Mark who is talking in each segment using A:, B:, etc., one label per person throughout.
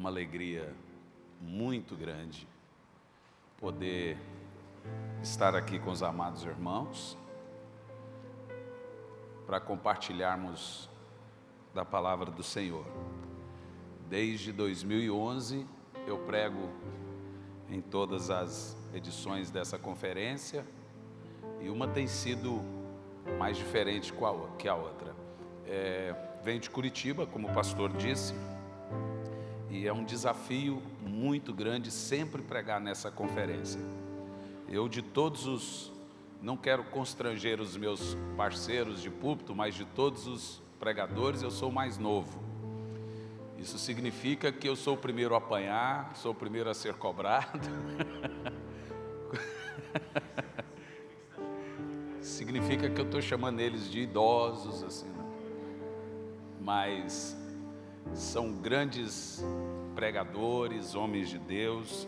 A: uma alegria muito grande poder estar aqui com os amados irmãos para compartilharmos da palavra do Senhor. Desde 2011 eu prego em todas as edições dessa conferência e uma tem sido mais diferente que a outra. É, vem de Curitiba, como o pastor disse, e é um desafio muito grande sempre pregar nessa conferência. Eu de todos os, não quero constranger os meus parceiros de púlpito, mas de todos os pregadores eu sou mais novo. Isso significa que eu sou o primeiro a apanhar, sou o primeiro a ser cobrado. significa que eu estou chamando eles de idosos, assim, né? mas são grandes pregadores, homens de Deus.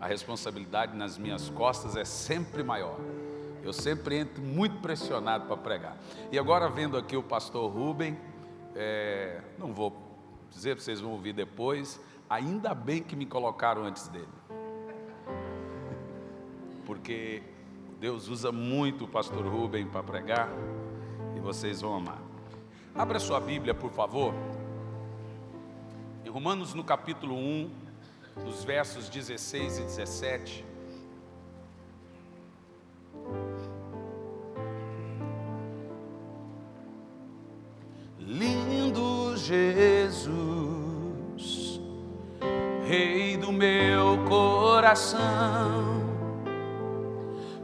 A: A responsabilidade nas minhas costas é sempre maior. Eu sempre entro muito pressionado para pregar. E agora vendo aqui o pastor Rubem, é, não vou dizer, vocês vão ouvir depois, ainda bem que me colocaram antes dele. Porque Deus usa muito o pastor Rubem para pregar e vocês vão amar. Abra sua Bíblia, por favor. Em Romanos, no capítulo 1, nos versos 16 e 17. Lindo Jesus, Rei do meu coração,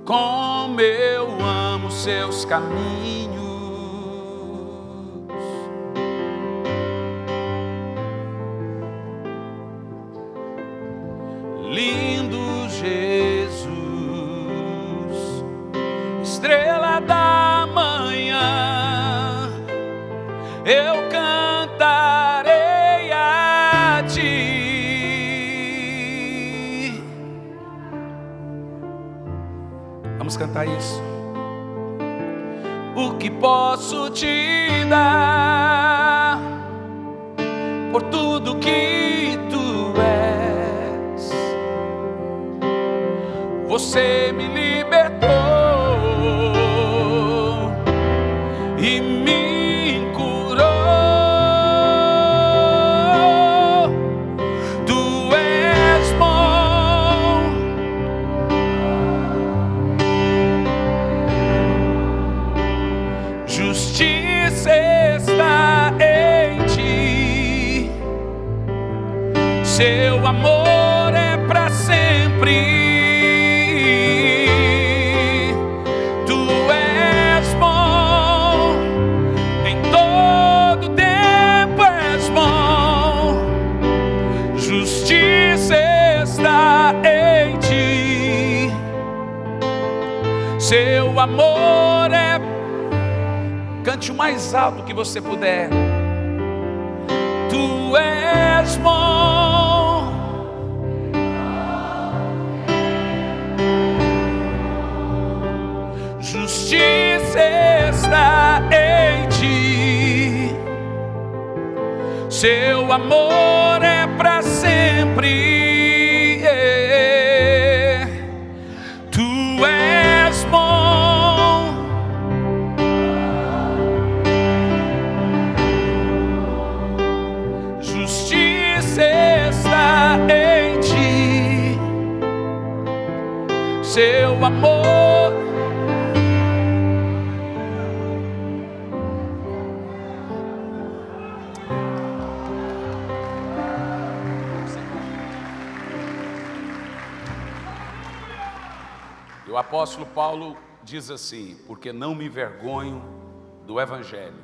A: como eu amo seus caminhos. Vamos cantar isso. O que posso te dar por tudo que tu és? Você me você puder. Diz assim: Porque não me vergonho do Evangelho,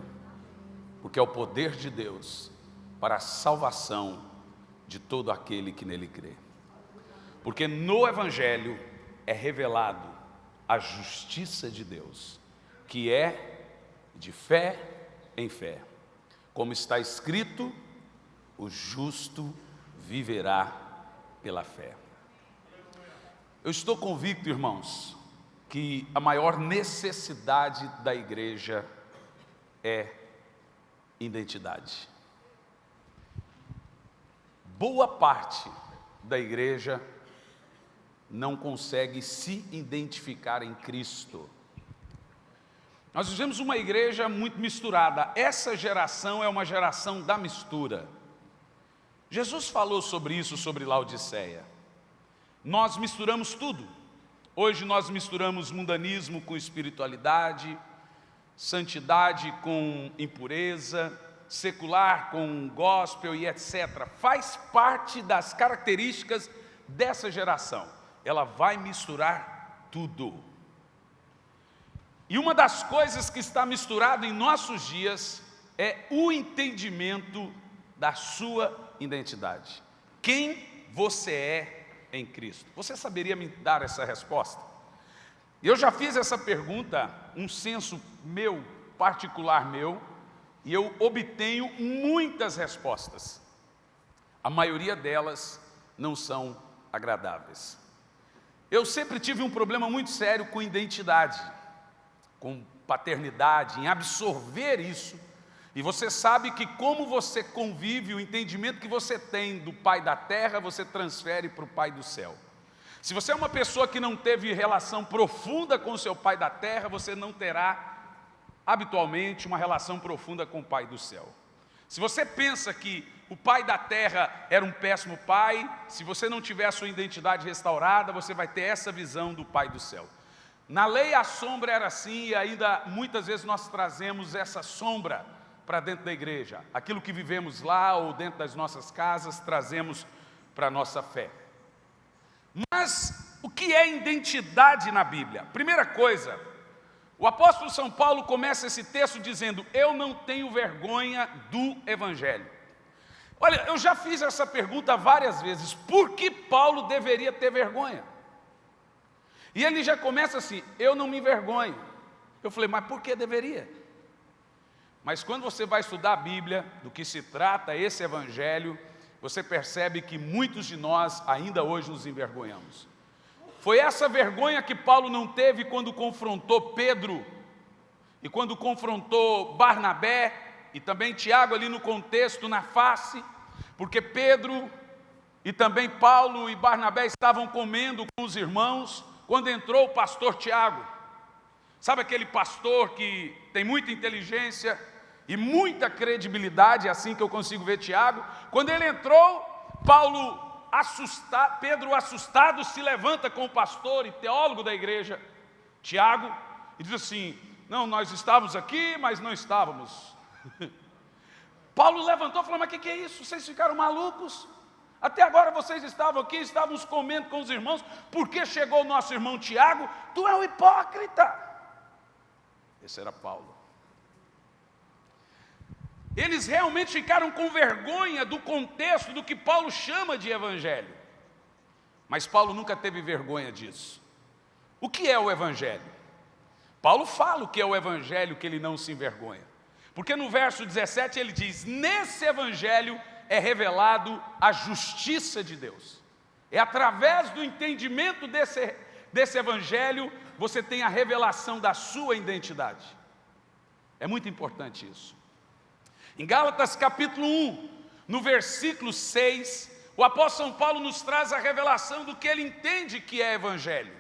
A: porque é o poder de Deus para a salvação de todo aquele que nele crê. Porque no Evangelho é revelado a justiça de Deus, que é de fé em fé. Como está escrito, o justo viverá pela fé. Eu estou convicto, irmãos, que a maior necessidade da igreja é identidade. boa parte da igreja não consegue se identificar em Cristo. Nós vivemos uma igreja muito misturada. Essa geração é uma geração da mistura. Jesus falou sobre isso, sobre Laodiceia. Nós misturamos tudo. Hoje nós misturamos mundanismo com espiritualidade, santidade com impureza, secular com gospel e etc. Faz parte das características dessa geração. Ela vai misturar tudo. E uma das coisas que está misturado em nossos dias é o entendimento da sua identidade. Quem você é em Cristo? Você saberia me dar essa resposta? Eu já fiz essa pergunta, um senso meu, particular meu, e eu obtenho muitas respostas. A maioria delas não são agradáveis. Eu sempre tive um problema muito sério com identidade com paternidade, em absorver isso, e você sabe que como você convive, o entendimento que você tem do Pai da Terra, você transfere para o Pai do Céu. Se você é uma pessoa que não teve relação profunda com o seu Pai da Terra, você não terá, habitualmente, uma relação profunda com o Pai do Céu. Se você pensa que o pai da terra era um péssimo pai, se você não tiver a sua identidade restaurada, você vai ter essa visão do pai do céu. Na lei a sombra era assim e ainda muitas vezes nós trazemos essa sombra para dentro da igreja. Aquilo que vivemos lá ou dentro das nossas casas, trazemos para a nossa fé. Mas o que é identidade na Bíblia? Primeira coisa, o apóstolo São Paulo começa esse texto dizendo, eu não tenho vergonha do Evangelho. Olha, eu já fiz essa pergunta várias vezes, por que Paulo deveria ter vergonha? E ele já começa assim, eu não me envergonho. Eu falei, mas por que deveria? Mas quando você vai estudar a Bíblia, do que se trata esse Evangelho, você percebe que muitos de nós ainda hoje nos envergonhamos. Foi essa vergonha que Paulo não teve quando confrontou Pedro, e quando confrontou Barnabé, e também Tiago ali no contexto, na face, porque Pedro e também Paulo e Barnabé estavam comendo com os irmãos, quando entrou o pastor Tiago, sabe aquele pastor que tem muita inteligência e muita credibilidade, é assim que eu consigo ver Tiago, quando ele entrou, Paulo assustado, Pedro assustado se levanta com o pastor e teólogo da igreja, Tiago, e diz assim, não, nós estávamos aqui, mas não estávamos. Paulo levantou e falou, mas o que, que é isso? Vocês ficaram malucos? Até agora vocês estavam aqui, estávamos comendo com os irmãos, porque chegou o nosso irmão Tiago, tu é um hipócrita. Esse era Paulo. Eles realmente ficaram com vergonha do contexto do que Paulo chama de evangelho. Mas Paulo nunca teve vergonha disso. O que é o evangelho? Paulo fala o que é o evangelho que ele não se envergonha. Porque no verso 17 ele diz, nesse evangelho é revelado a justiça de Deus. É através do entendimento desse, desse evangelho, você tem a revelação da sua identidade. É muito importante isso. Em Gálatas capítulo 1, no versículo 6, o apóstolo São Paulo nos traz a revelação do que ele entende que é evangelho.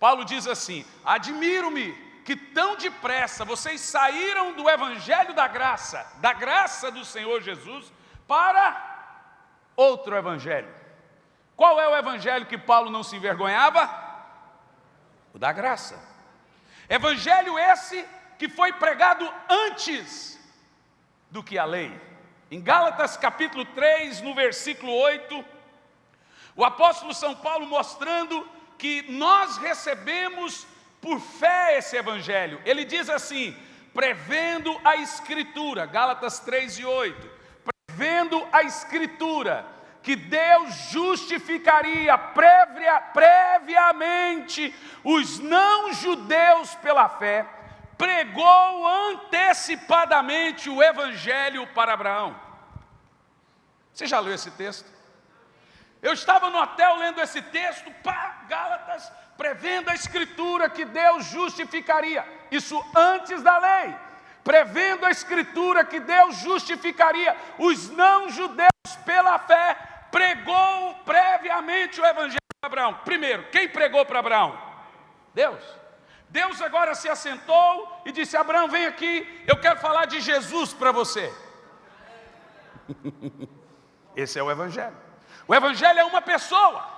A: Paulo diz assim, admiro-me que tão depressa vocês saíram do evangelho da graça, da graça do Senhor Jesus, para outro evangelho. Qual é o evangelho que Paulo não se envergonhava? O da graça. Evangelho esse que foi pregado antes do que a lei. Em Gálatas capítulo 3, no versículo 8, o apóstolo São Paulo mostrando que nós recebemos por fé esse evangelho. Ele diz assim, prevendo a escritura, Gálatas 3 e 8, vendo a Escritura, que Deus justificaria previa, previamente os não-judeus pela fé, pregou antecipadamente o Evangelho para Abraão. Você já leu esse texto? Eu estava no hotel lendo esse texto, pá, Gálatas, prevendo a Escritura que Deus justificaria, isso antes da lei prevendo a Escritura que Deus justificaria os não-judeus pela fé exatamente o evangelho de Abraão. Primeiro, quem pregou para Abraão? Deus. Deus agora se assentou e disse: Abraão, vem aqui, eu quero falar de Jesus para você. Esse é o Evangelho. O Evangelho é uma pessoa.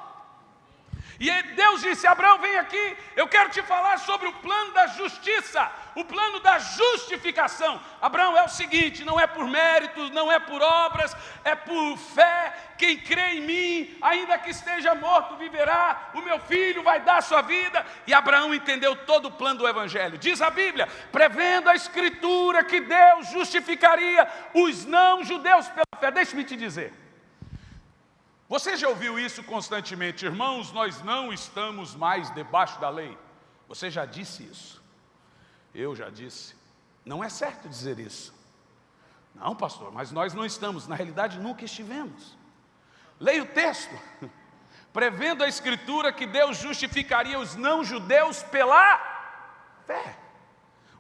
A: E Deus disse: Abraão, vem aqui, eu quero te falar sobre o plano da justiça, o plano da justificação. Abraão, é o seguinte: não é por méritos, não é por obras, é por fé. Quem crê em mim, ainda que esteja morto, viverá. O meu filho vai dar sua vida. E Abraão entendeu todo o plano do Evangelho. Diz a Bíblia, prevendo a Escritura que Deus justificaria os não-judeus pela fé. Deixe-me te dizer. Você já ouviu isso constantemente, irmãos? Nós não estamos mais debaixo da lei. Você já disse isso? Eu já disse. Não é certo dizer isso. Não, pastor, mas nós não estamos. Na realidade, nunca estivemos. Leia o texto. Prevendo a Escritura que Deus justificaria os não-judeus pela fé.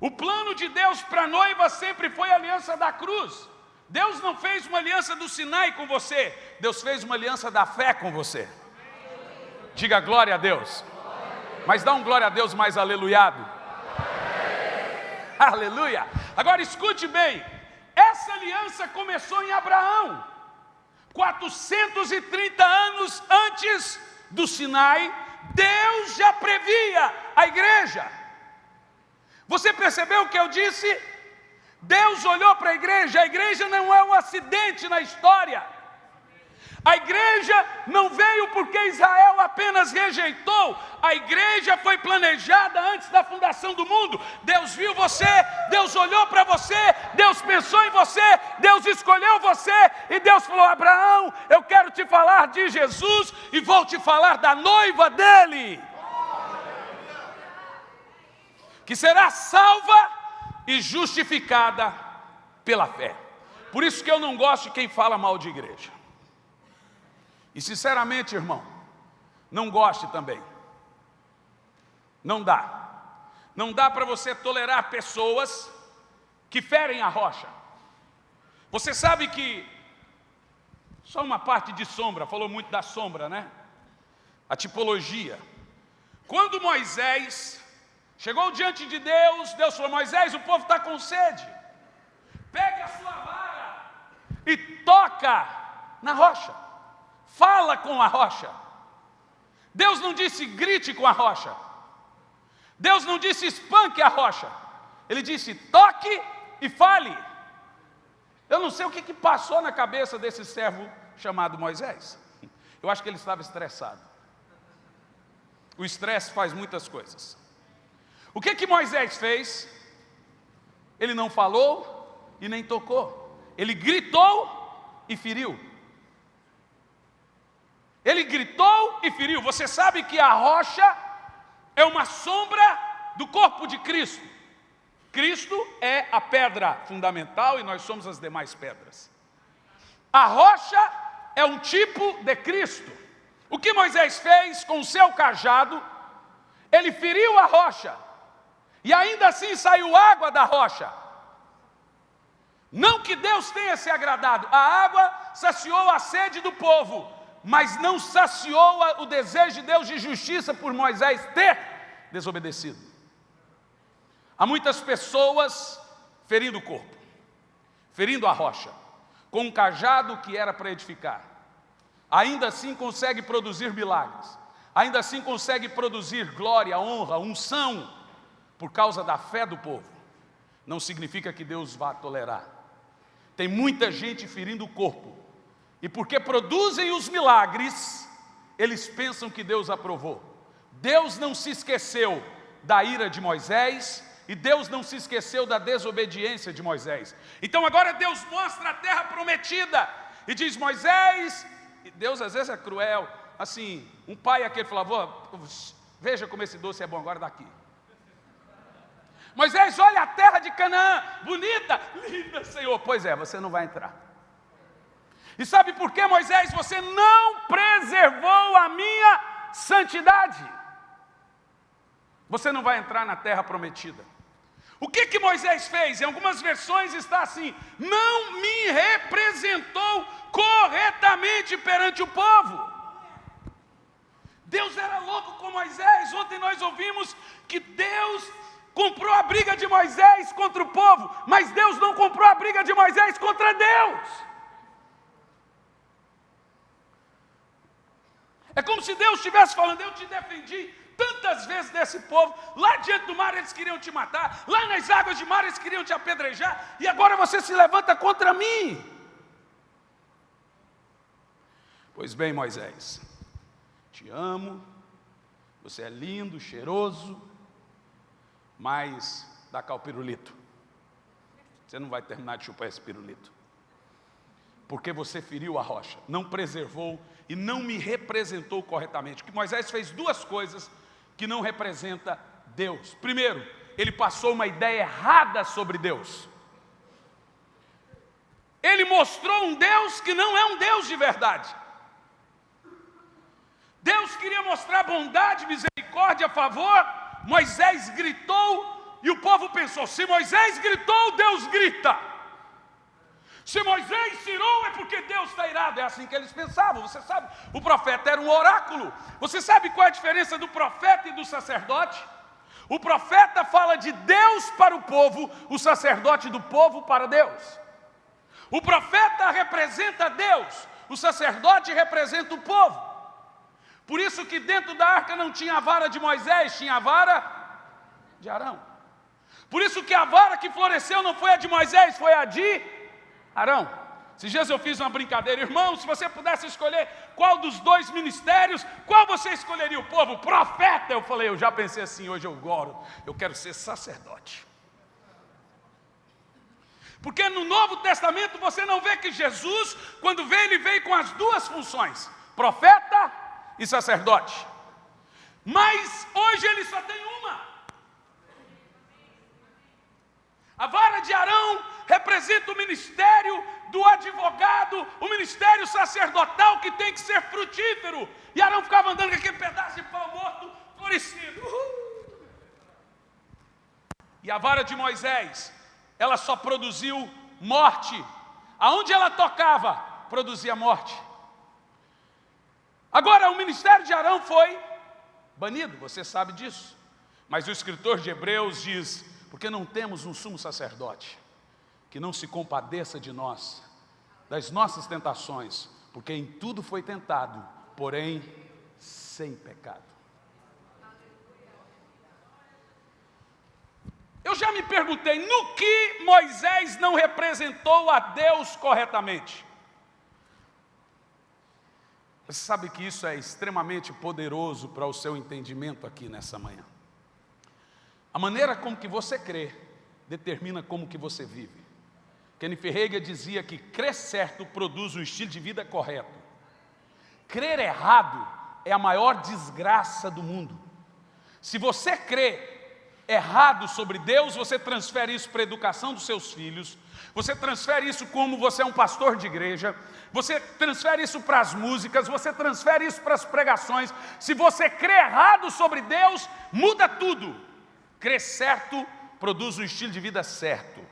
A: O plano de Deus para a noiva sempre foi a aliança da cruz. Deus não fez uma aliança do Sinai com você, Deus fez uma aliança da fé com você. Diga glória a Deus. Mas dá um glória a Deus mais aleluiado. Aleluia. Agora escute bem, essa aliança começou em Abraão, 430 anos antes do Sinai, Deus já previa a igreja. Você percebeu o que eu disse? Deus olhou para a igreja, a igreja não é um acidente na história. A igreja não veio porque Israel apenas rejeitou, a igreja foi planejada antes da fundação do mundo. Deus viu você, Deus olhou para você, Deus pensou em você, Deus escolheu você e Deus falou: Abraão, eu quero te falar de Jesus e vou te falar da noiva dele, que será salva e justificada pela fé. Por isso que eu não gosto de quem fala mal de igreja. E sinceramente, irmão, não goste também. Não dá. Não dá para você tolerar pessoas que ferem a rocha. Você sabe que, só uma parte de sombra, falou muito da sombra, né? A tipologia. Quando Moisés Chegou diante de Deus, Deus falou, Moisés, o povo está com sede. Pegue a sua vara e toca na rocha. Fala com a rocha. Deus não disse grite com a rocha. Deus não disse espanque a rocha. Ele disse toque e fale. Eu não sei o que, que passou na cabeça desse servo chamado Moisés. Eu acho que ele estava estressado. O estresse faz muitas coisas. O que que Moisés fez? Ele não falou e nem tocou. Ele gritou e feriu. Ele gritou e feriu. Você sabe que a rocha é uma sombra do corpo de Cristo. Cristo é a pedra fundamental e nós somos as demais pedras. A rocha é um tipo de Cristo. O que Moisés fez com o seu cajado? Ele feriu a rocha e ainda assim saiu água da rocha. Não que Deus tenha se agradado, a água saciou a sede do povo, mas não saciou o desejo de Deus de justiça por Moisés ter desobedecido. Há muitas pessoas ferindo o corpo, ferindo a rocha, com um cajado que era para edificar. Ainda assim consegue produzir milagres, ainda assim consegue produzir glória, honra, unção, por causa da fé do povo, não significa que Deus vá tolerar. Tem muita gente ferindo o corpo, e porque produzem os milagres, eles pensam que Deus aprovou. Deus não se esqueceu da ira de Moisés, e Deus não se esqueceu da desobediência de Moisés. Então agora Deus mostra a terra prometida, e diz Moisés, e Deus às vezes é cruel, assim, um pai aquele falava, veja como esse doce é bom, agora daqui. Moisés, olha a terra de Canaã, bonita, linda, Senhor. Pois é, você não vai entrar. E sabe por que, Moisés? Você não preservou a minha santidade. Você não vai entrar na terra prometida. O que que Moisés fez? Em algumas versões está assim: não me representou corretamente perante o povo. Deus era louco com Moisés. Ontem nós ouvimos que Deus comprou a briga de Moisés contra o povo, mas Deus não comprou a briga de Moisés contra Deus. É como se Deus estivesse falando: Eu te defendi tantas vezes desse povo, lá diante do mar eles queriam te matar, lá nas águas de mar eles queriam te apedrejar, e agora você se levanta contra mim. Pois bem, Moisés, te amo, você é lindo, cheiroso, mas dá cá o pirulito. Você não vai terminar de chupar esse pirulito. Porque você feriu a rocha, não preservou e não me representou corretamente. Que Moisés fez duas coisas que não representa Deus. Primeiro, ele passou uma ideia errada sobre Deus. Ele mostrou um Deus que não é um Deus de verdade. Deus queria mostrar bondade, misericórdia favor, Moisés gritou e o povo pensou: se Moisés gritou, Deus grita. Se Moisés tirou, é porque Deus está irado. É assim que eles pensavam. Você sabe, o profeta era um oráculo. Você sabe qual é a diferença do profeta e do sacerdote? O profeta fala de Deus para o povo, o sacerdote do povo para Deus. O profeta representa Deus, o sacerdote representa o povo. Por isso que dentro da arca não tinha a vara de Moisés, tinha a vara de Arão. Por isso que a vara que floresceu não foi a de Moisés, foi a de Arão. Esses dias eu fiz uma brincadeira, irmão, se você pudesse escolher qual dos dois ministérios, qual você escolheria? O povo, profeta. Eu falei, eu já pensei assim, hoje eu goro, eu quero ser sacerdote. Porque no Novo Testamento você não vê que Jesus, quando veio, ele veio com as duas funções: profeta e sacerdote. Mas hoje ele só tem uma. A vara de Arão representa o ministério do advogado, o ministério sacerdotal que tem que ser frutífero. E Arão ficava andando com aquele pedaço de pau morto, florescido. Uhul. E a vara de Moisés, ela só produziu morte. Aonde ela tocava, produzia morte. Agora, o ministério de Arão foi banido, você sabe disso. Mas o escritor de Hebreus diz: porque não temos um sumo sacerdote que não se compadeça de nós, das nossas tentações, porque em tudo foi tentado, porém sem pecado. Eu já me perguntei no que Moisés não representou a Deus corretamente. Você sabe que isso é extremamente poderoso para o seu entendimento aqui nessa manhã. A maneira como que você crê determina como que você vive. Kenny Ferreira dizia que crer certo produz um estilo de vida correto. Crer errado é a maior desgraça do mundo. Se você crê errado sobre Deus, você transfere isso para a educação dos seus filhos, você transfere isso como você é um pastor de igreja, você transfere isso para as músicas, você transfere isso para as pregações. Se você crê errado sobre Deus, muda tudo. Crer certo produz um estilo de vida certo.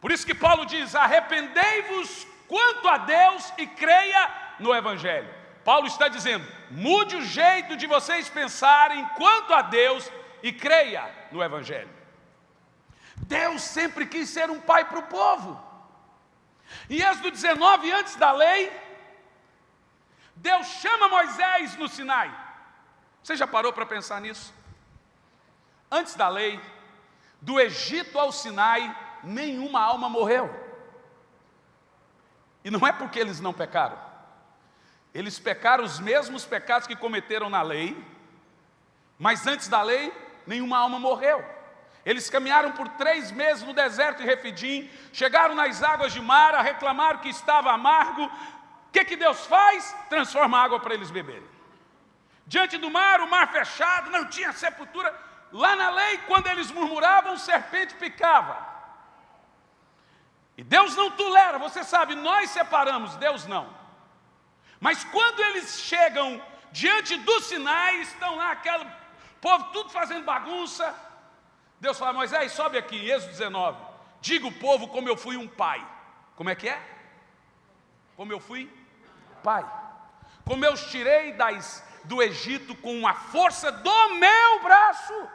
A: Por isso que Paulo diz: arrependei-vos quanto a Deus e creia no Evangelho. Paulo está dizendo: mude o jeito de vocês pensarem quanto a Deus e creia no Evangelho. Deus sempre quis ser um pai para o povo. Em Êxodo 19, antes da lei, Deus chama Moisés no Sinai. Você já parou para pensar nisso? Antes da lei, do Egito ao Sinai, nenhuma alma morreu. E não é porque eles não pecaram. Eles pecaram os mesmos pecados que cometeram na lei, mas antes da lei, nenhuma alma morreu. Eles caminharam por três meses no deserto de Refidim, chegaram nas águas de Mara, reclamaram que estava amargo. O que, que Deus faz? Transforma água para eles beberem. Diante do mar, o mar fechado, não tinha sepultura. Lá na lei, quando eles murmuravam, serpente picava. E Deus não tolera, você sabe, nós separamos, Deus não. Mas quando eles chegam diante do Sinai, estão lá aquele povo tudo fazendo bagunça. Deus fala, Moisés, sobe aqui, Êxodo 19. Diga o povo como eu fui um pai. Como é que é? Como eu fui pai. como eu os tirei das, do Egito com a força do meu braço,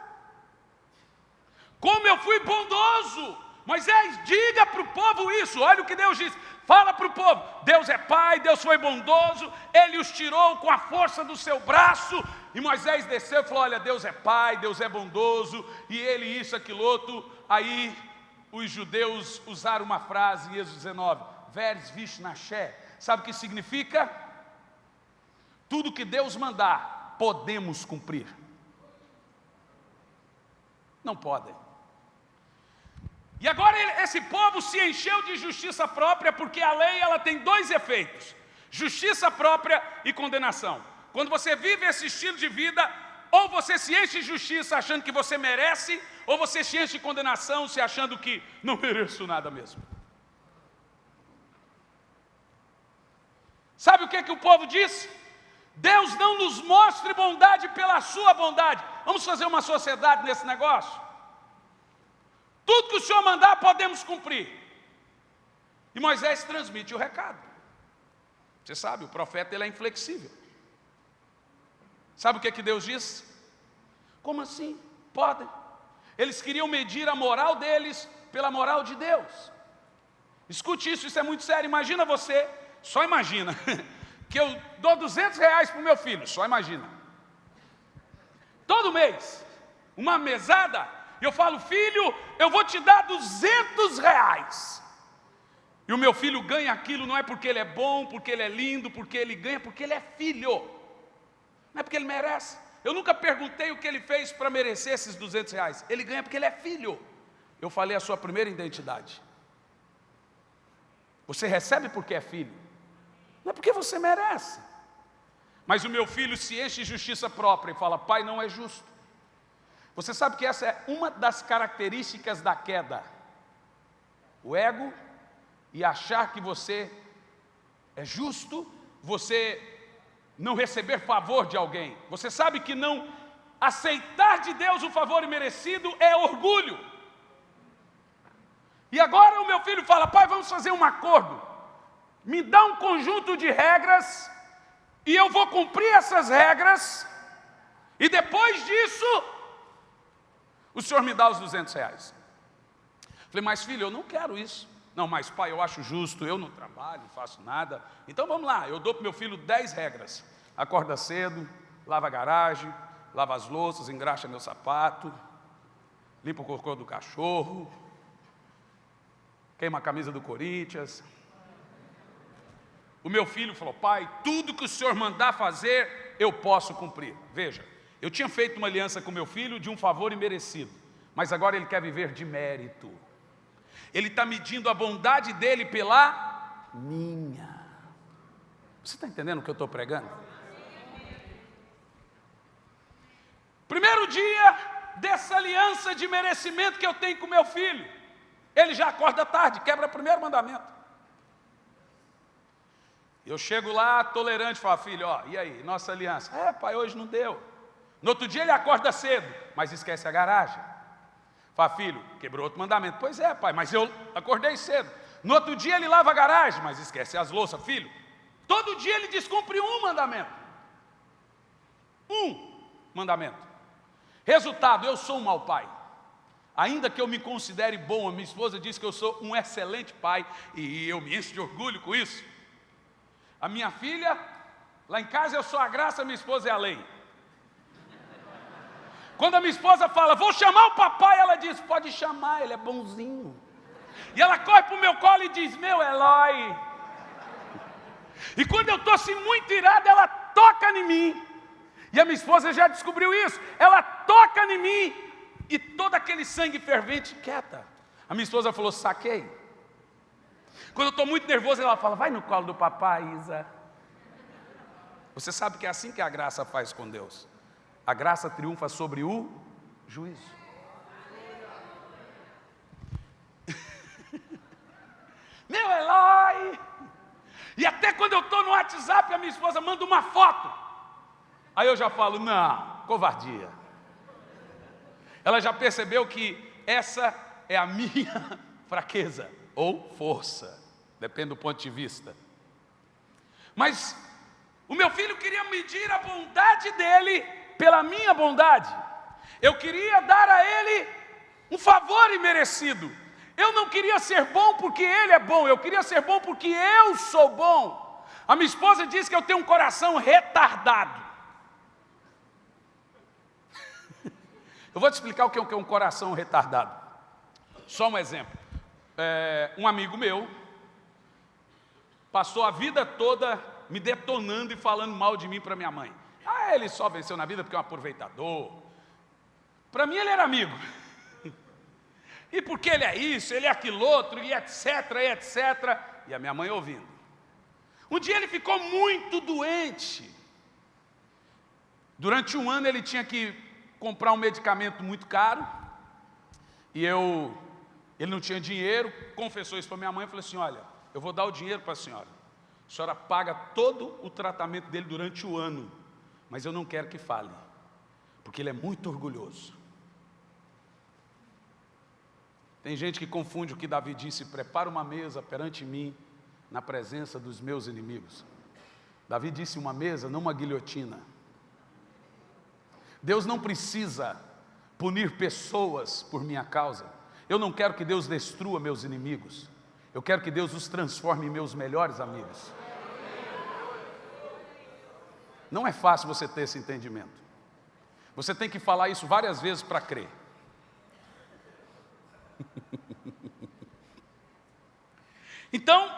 A: como eu fui bondoso. Moisés, diga para o povo isso, olha o que Deus diz, fala para o povo: Deus é Pai, Deus foi bondoso, Ele os tirou com a força do seu braço. E Moisés desceu e falou: Olha, Deus é Pai, Deus é bondoso, e Ele isso, aquilo outro. Aí os judeus usaram uma frase em Êxodo 19, Veres Vishnaché, sabe o que significa? Tudo que Deus mandar, podemos cumprir. Não podem. E agora esse povo se encheu de justiça própria, porque a lei ela tem dois efeitos: justiça própria e condenação. Quando você vive esse estilo de vida, ou você se enche de justiça achando que você merece, ou você se enche de condenação se achando que não mereço nada mesmo. Sabe o que, que o povo disse? Deus não nos mostre bondade pela sua bondade. Vamos fazer uma sociedade nesse negócio? Tudo que o Senhor mandar, podemos cumprir. E Moisés transmite o recado. Você sabe, o profeta ele é inflexível. Sabe o que, que Deus diz? Como assim? Podem. Eles queriam medir a moral deles pela moral de Deus. Escute isso, isso é muito sério. Imagina você, só imagina, que eu dou 200 reais para o meu filho, só imagina. Todo mês, uma mesada, e eu falo, filho, eu vou te dar 200 reais. E o meu filho ganha aquilo não é porque ele é bom, porque ele é lindo, porque ele ganha, porque ele é filho. Não é porque ele merece. Eu nunca perguntei o que ele fez para merecer esses 200 reais. Ele ganha porque ele é filho. Eu falei a sua primeira identidade. Você recebe porque é filho. Não é porque você merece. Mas o meu filho se enche de justiça própria e fala, pai não é justo. Você sabe que essa é uma das características da queda. O ego e achar que você é justo, você não receber favor de alguém. Você sabe que não aceitar de Deus o favor imerecido é orgulho. E agora o meu filho fala, pai, vamos fazer um acordo. Me dá um conjunto de regras e eu vou cumprir essas regras e depois disso o senhor me dá os 200 reais. Falei, mas filho, eu não quero isso. Não, mas pai, eu acho justo, eu não trabalho, não faço nada. Então vamos lá, eu dou para meu filho 10 regras. Acorda cedo, lava a garagem, lava as louças, engraxa meu sapato, limpa o cocô do cachorro, queima a camisa do Corinthians. O meu filho falou, pai, tudo que o senhor mandar fazer, eu posso cumprir. Veja, eu tinha feito uma aliança com meu filho de um favor imerecido, mas agora ele quer viver de mérito. Ele está medindo a bondade dele pela minha. Você está entendendo o que eu estou pregando? Primeiro dia dessa aliança de merecimento que eu tenho com meu filho, ele já acorda tarde, quebra o primeiro mandamento. Eu chego lá, tolerante, falo, filho, ó, e aí, nossa aliança? É, pai, hoje não deu. No outro dia ele acorda cedo, mas esquece a garagem. Fala, filho, quebrou outro mandamento. Pois é, pai, mas eu acordei cedo. No outro dia ele lava a garagem, mas esquece as louças, filho. Todo dia ele descumpre um mandamento. Um mandamento. Resultado, eu sou um mau pai. Ainda que eu me considere bom, a minha esposa diz que eu sou um excelente pai e eu me encho de orgulho com isso. A minha filha, lá em casa eu sou a graça, minha esposa é a lei. Quando a minha esposa fala, vou chamar o papai, ela diz, pode chamar, ele é bonzinho. E ela corre para o meu colo e diz, meu Eloy. E quando eu estou assim muito irado, ela toca em mim. E a minha esposa já descobriu isso. Ela toca em mim e todo aquele sangue fervente quieta. A minha esposa falou: saquei. Quando eu estou muito nervoso, ela fala: vai no colo do papai, Isa. Você sabe que é assim que a graça faz com Deus. A graça triunfa sobre o juízo. Meu Eloy! E até quando eu estou no WhatsApp, a minha esposa manda uma foto. Aí eu já falo, não, covardia. Ela já percebeu que essa é a minha fraqueza ou força, depende do ponto de vista. Mas O meu filho queria medir a bondade dele pela minha bondade. Eu queria dar a ele um favor imerecido. Eu não queria ser bom porque ele é bom, eu queria ser bom porque eu sou bom. A minha esposa diz que eu tenho um coração retardado. Eu vou te explicar o que é um coração retardado. Só um exemplo. É, um amigo meu passou a vida toda me detonando e falando mal de mim para minha mãe. Ah, ele só venceu na vida porque é um aproveitador. Para mim ele era amigo. E porque ele é isso, ele é aquilo outro, e etc, e etc. E a minha mãe ouvindo. Um dia ele ficou muito doente. Durante um ano ele tinha que comprar um medicamento muito caro. E eu, ele não tinha dinheiro, confessou isso para minha mãe e falou assim: Olha, eu vou dar o dinheiro para a senhora. A senhora paga todo o tratamento dele durante o ano, mas eu não quero que fale, porque ele é muito orgulhoso. Tem gente que confunde o que Davi disse: prepara uma mesa perante mim, na presença dos meus inimigos. Davi disse uma mesa, não uma guilhotina. Deus não precisa punir pessoas por minha causa. Eu não quero que Deus destrua meus inimigos. Eu quero que Deus os transforme em meus melhores amigos. Não é fácil você ter esse entendimento. Você tem que falar isso várias vezes para crer. então,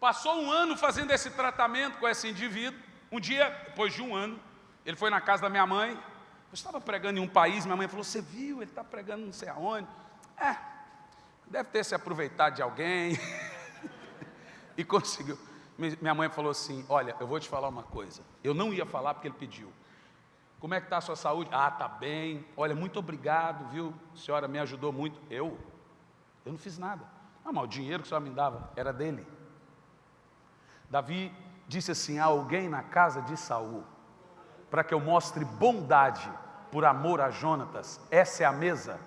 A: passou um ano fazendo esse tratamento com esse indivíduo. Um dia, depois de um ano, ele foi na casa da minha mãe. Eu estava pregando em um país, minha mãe falou: Você viu? Ele está pregando não sei aonde. É, deve ter se aproveitado de alguém. e conseguiu. Minha mãe falou assim: Olha, eu vou te falar uma coisa. Eu não ia falar porque ele pediu. Como é que está a sua saúde? Ah, está bem. Olha, muito obrigado, viu? A senhora me ajudou muito. Eu? Eu não fiz nada. Ah, mas o dinheiro que a senhora me dava era dele. Davi disse assim: há alguém na casa de Saul, para que eu mostre bondade por amor a Jonatas. Essa é a mesa.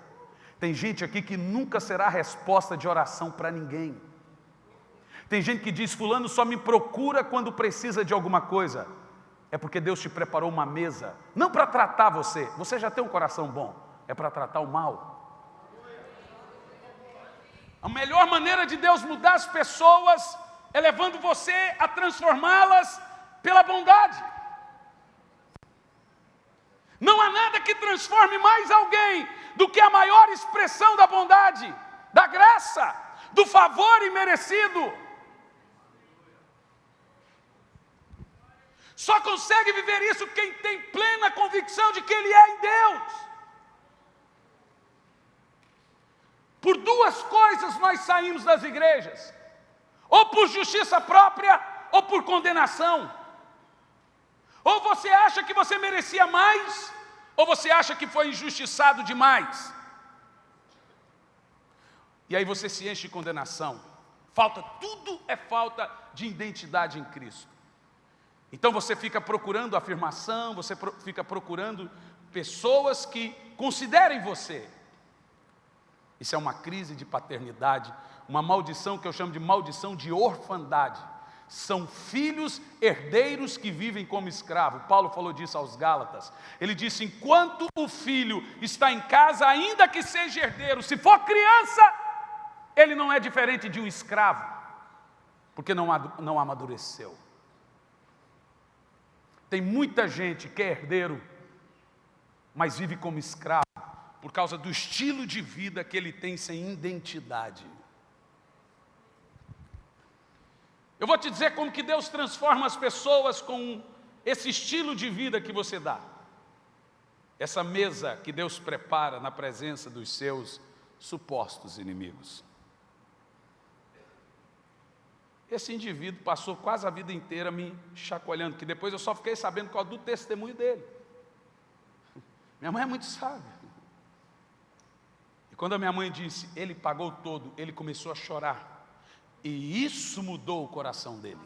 A: Tem gente aqui que nunca será resposta de oração para ninguém. Tem gente que diz: Fulano só me procura quando precisa de alguma coisa é porque Deus te preparou uma mesa, não para tratar você, você já tem um coração bom, é para tratar o mal. A melhor maneira de Deus mudar as pessoas é levando você a transformá-las pela bondade. Não há nada que transforme mais alguém do que a maior expressão da bondade, da graça, do favor imerecido. Só consegue viver isso quem tem plena convicção de que Ele é em Deus. Por duas coisas nós saímos das igrejas: ou por justiça própria, ou por condenação. Ou você acha que você merecia mais, ou você acha que foi injustiçado demais. E aí você se enche de condenação. Falta, tudo é falta de identidade em Cristo. Então você fica procurando afirmação, você fica procurando pessoas que considerem você. Isso é uma crise de paternidade, uma maldição que eu chamo de maldição de orfandade. São filhos herdeiros que vivem como escravo. Paulo falou disso aos Gálatas. Ele disse: enquanto o filho está em casa, ainda que seja herdeiro, se for criança, ele não é diferente de um escravo, porque não, não amadureceu. Tem muita gente que é herdeiro, mas vive como escravo, por causa do estilo de vida que ele tem sem identidade. Eu vou te dizer como que Deus transforma as pessoas com esse estilo de vida que você dá. Essa mesa que Deus prepara na presença dos seus supostos inimigos. Esse indivíduo passou quase a vida inteira me chacoalhando, que depois eu só fiquei sabendo qual do testemunho dele. Minha mãe é muito sábia. E quando a minha mãe disse, ele pagou todo, ele começou a chorar. E isso mudou o coração dele.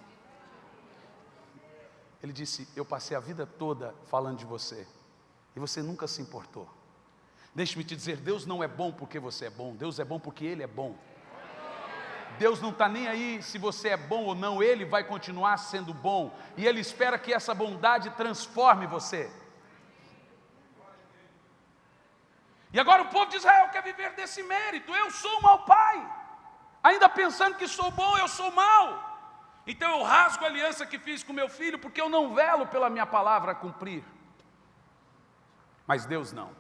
A: Ele disse: Eu passei a vida toda falando de você, e você nunca se importou. Deixe-me te dizer: Deus não é bom porque você é bom, Deus é bom porque Ele é bom. Deus não está nem aí se você é bom ou não, Ele vai continuar sendo bom, e Ele espera que essa bondade transforme você. E agora o povo de Israel quer viver desse mérito, eu sou um mau pai, ainda pensando que sou bom, eu sou mau. Então eu rasgo a aliança que fiz com meu filho, porque eu não velo pela minha palavra a cumprir. Mas Deus não.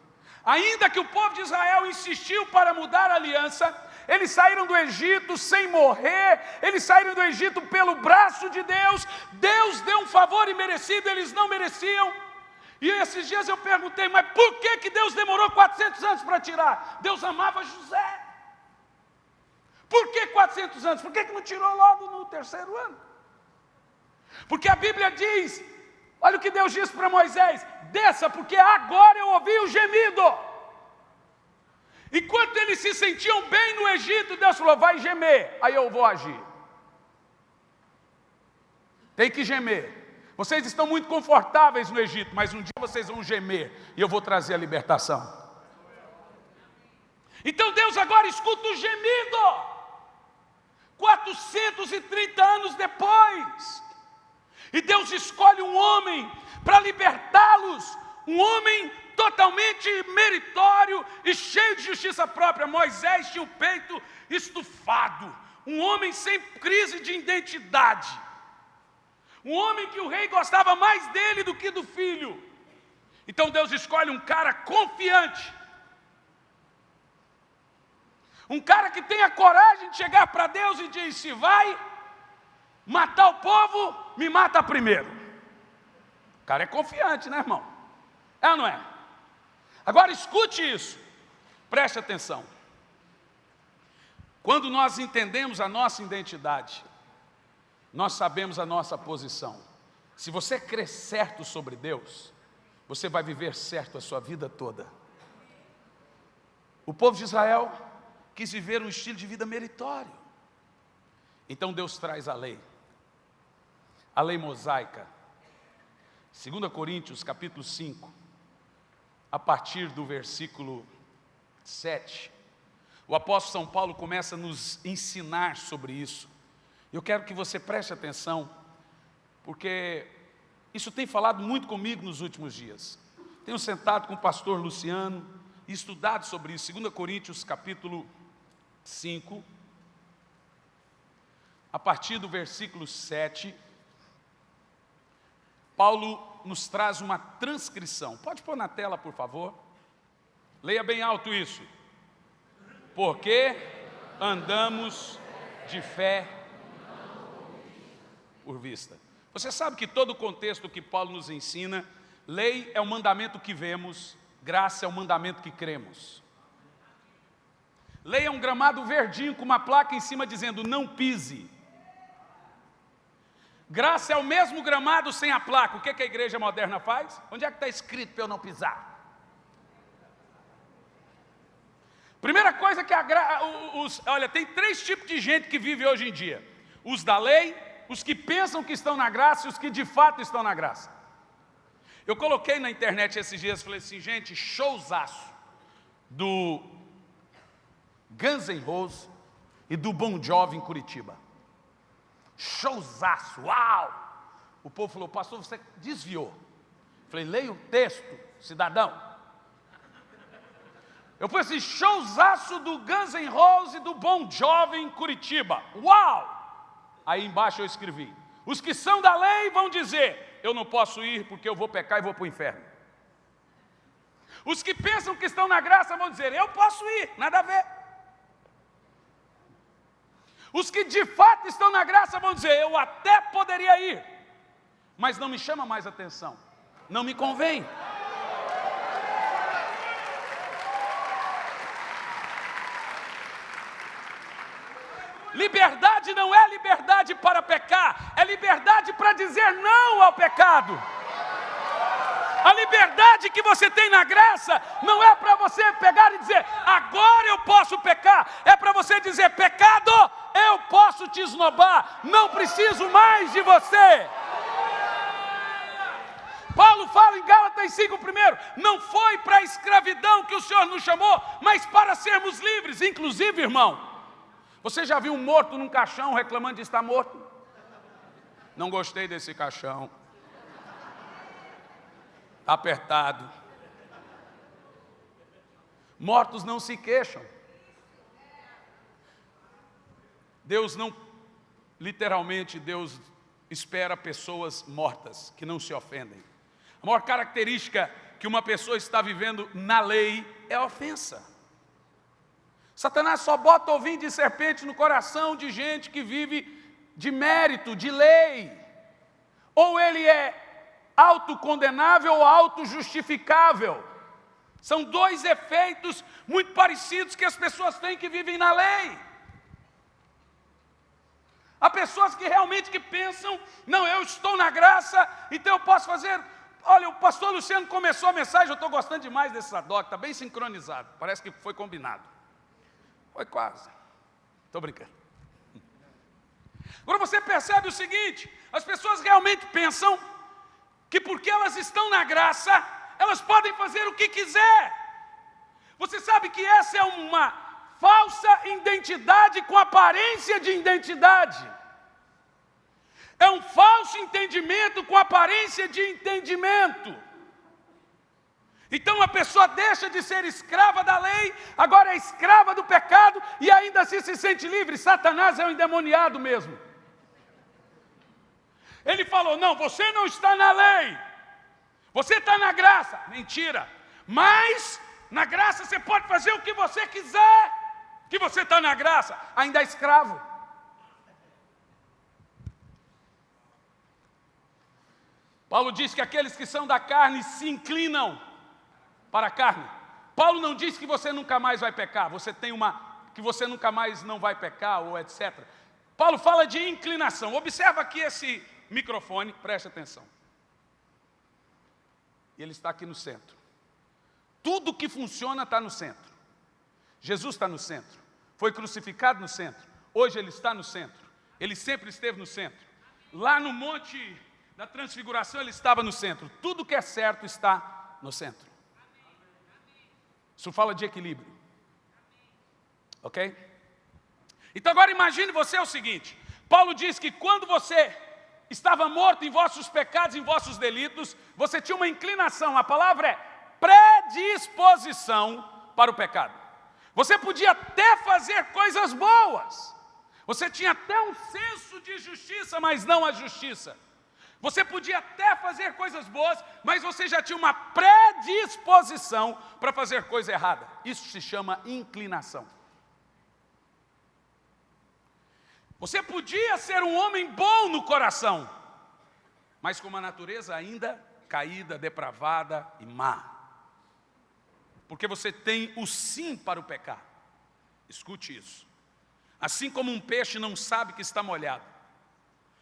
A: Ainda que o povo de Israel insistiu para mudar a aliança, eles saíram do Egito sem morrer, eles saíram do Egito pelo braço de Deus, Deus deu um favor imerecido, eles não mereciam. E esses dias eu perguntei, mas por que, que Deus demorou 400 anos para tirar? Deus amava José. Por que 400 anos? Por que, que não tirou logo no terceiro ano? Porque a Bíblia diz, olha o que Deus disse para Moisés, desça, porque agora eu ouvi o gemido. Enquanto eles se sentiam bem no Egito, Deus falou: vai gemer, aí eu vou agir. Tem que gemer. Vocês estão muito confortáveis no Egito, mas um dia vocês vão gemer e eu vou trazer a libertação. Então Deus agora escuta o gemido. 430 anos depois. E Deus escolhe um homem para libertá-los, um homem totalmente meritório e cheio de justiça própria. Moisés tinha o peito estufado, um homem sem crise de identidade, um homem que o rei gostava mais dele do que do filho. Então Deus escolhe um cara confiante, um cara que tenha coragem de chegar para Deus e dizer: se vai matar o povo, me mata primeiro. O cara é confiante, né, irmão? É ou não é? Agora escute isso, preste atenção. Quando nós entendemos a nossa identidade, nós sabemos a nossa posição. Se você crer certo sobre Deus, você vai viver certo a sua vida toda. O povo de Israel quis viver um estilo de vida meritório. Então Deus traz a lei, a lei mosaica. 2 Coríntios capítulo 5, a partir do versículo 7, o apóstolo São Paulo começa a nos ensinar sobre isso. Eu quero que você preste atenção, porque isso tem falado muito comigo nos últimos dias. Tenho sentado com o pastor Luciano e estudado sobre isso, 2 Coríntios capítulo 5, a partir do versículo 7, Paulo nos traz uma transcrição. Pode pôr na tela, por favor? Leia bem alto isso. Porque andamos de fé por vista. Você sabe que todo o contexto que Paulo nos ensina, lei é o mandamento que vemos, graça é o mandamento que cremos. Lei é um gramado verdinho com uma placa em cima dizendo não pise. Graça é o mesmo gramado sem a placa. O que, que a igreja moderna faz? Onde é que está escrito para eu não pisar? Primeira coisa que a os, olha, tem três tipos de gente que vive hoje em dia: os da lei, os que pensam que estão na graça e os que de fato estão na graça. Eu coloquei na internet esses dias, falei assim, gente, showzaço do Guns N' Roses e do Bon Jovi em Curitiba. Showzaço, uau! O povo falou, pastor, você desviou. Falei, leia o texto, cidadão. Eu falei assim, showzaço do Guns N' Roses do Bon Jovi em Curitiba. Uau! Aí embaixo eu escrevi, os que são da lei vão dizer, eu não posso ir porque eu vou pecar e vou para o inferno. Os que pensam que estão na graça vão dizer, eu posso ir, nada a ver. Os que de fato estão na graça vão dizer: Eu até poderia ir, mas não me chama mais atenção, não me convém. Liberdade não é liberdade para pecar, é liberdade para dizer não ao pecado. A liberdade que você tem na graça não é para você pegar e dizer, agora eu posso pecar, é para você dizer, pecado, eu posso te esnobar, não preciso mais de você. Paulo fala em Gálatas 5 primeiro, não foi para a escravidão que o Senhor nos chamou, mas para sermos livres, inclusive, irmão. Você já viu um morto num caixão reclamando de estar morto? Não gostei desse caixão. Apertado. Mortos não se queixam. Deus não, literalmente, Deus espera pessoas mortas, que não se ofendem. A maior característica que uma pessoa está vivendo na lei é ofensa. Satanás só bota ovinho de serpente no coração de gente que vive de mérito, de lei. Ou ele é autocondenável ou autojustificável. São dois efeitos muito parecidos que as pessoas têm que vivem na lei. Há pessoas que realmente que pensam, não, eu estou na graça, então eu posso fazer. Olha, o pastor Luciano começou a mensagem, eu estou gostando demais desse sadoc, está bem sincronizado, parece que foi combinado. Foi quase. Estou brincando. Agora você percebe o seguinte, as pessoas realmente pensam que porque elas estão na graça, elas podem fazer o que quiser. Você sabe que essa é uma falsa identidade com aparência de identidade. É um falso entendimento com aparência de entendimento. Então a pessoa deixa de ser escrava da lei, agora é escrava do pecado e ainda assim se sente livre. Satanás é um endemoniado mesmo. Ele falou: não, você não está na lei, você está na graça. Mentira. Mas na graça você pode fazer o que você quiser, que você está na graça, ainda é escravo. Paulo diz que aqueles que são da carne se inclinam para a carne. Paulo não diz que você nunca mais vai pecar, você tem uma, que você nunca mais não vai pecar, ou etc. Paulo fala de inclinação. Observa aqui esse microfone, preste atenção. E ele está aqui no centro. Tudo que funciona está no centro. Jesus está no centro. Foi crucificado no centro. Hoje ele está no centro. Ele sempre esteve no centro. Lá no monte da transfiguração ele estava no centro. Tudo que é certo está no centro. Isso fala de equilíbrio. Ok? Então agora imagine você o seguinte. Paulo diz que quando você estava morto em vossos pecados, em vossos delitos, você tinha uma inclinação, a palavra é predisposição para o pecado. Você podia até fazer coisas boas, você tinha até um senso de justiça, mas não a justiça. Você podia até fazer coisas boas, mas você já tinha uma predisposição para fazer coisa errada. Isso se chama inclinação. Você podia ser um homem bom no coração, mas com uma natureza ainda caída, depravada e má. Porque você tem o sim para o pecar. Escute isso. Assim como um peixe não sabe que está molhado,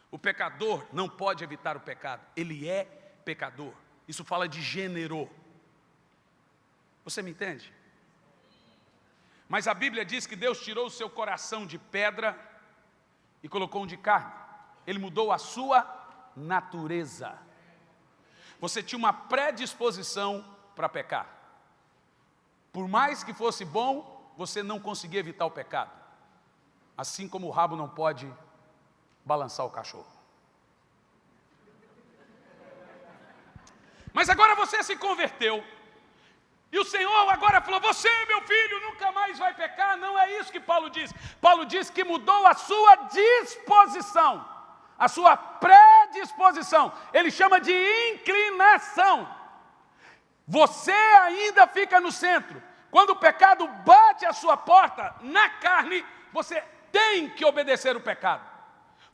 A: o pecador não pode evitar o pecado, ele é pecador. Isso fala de gênero. Você me entende? Mas a Bíblia diz que Deus tirou o seu coração de pedra e colocou um de carne. Ele mudou a sua natureza. Você tinha uma predisposição para pecar. Por mais que fosse bom, você não conseguia evitar o pecado. Assim como o rabo não pode balançar o cachorro. Mas agora você se converteu. E o Senhor agora falou, você meu filho nunca mais vai pecar. Não é isso que Paulo diz. Paulo diz que mudou a sua disposição, a sua predisposição. Ele chama de inclinação. Você ainda fica no centro. Quando o pecado bate a sua porta, na carne, você tem que obedecer o pecado.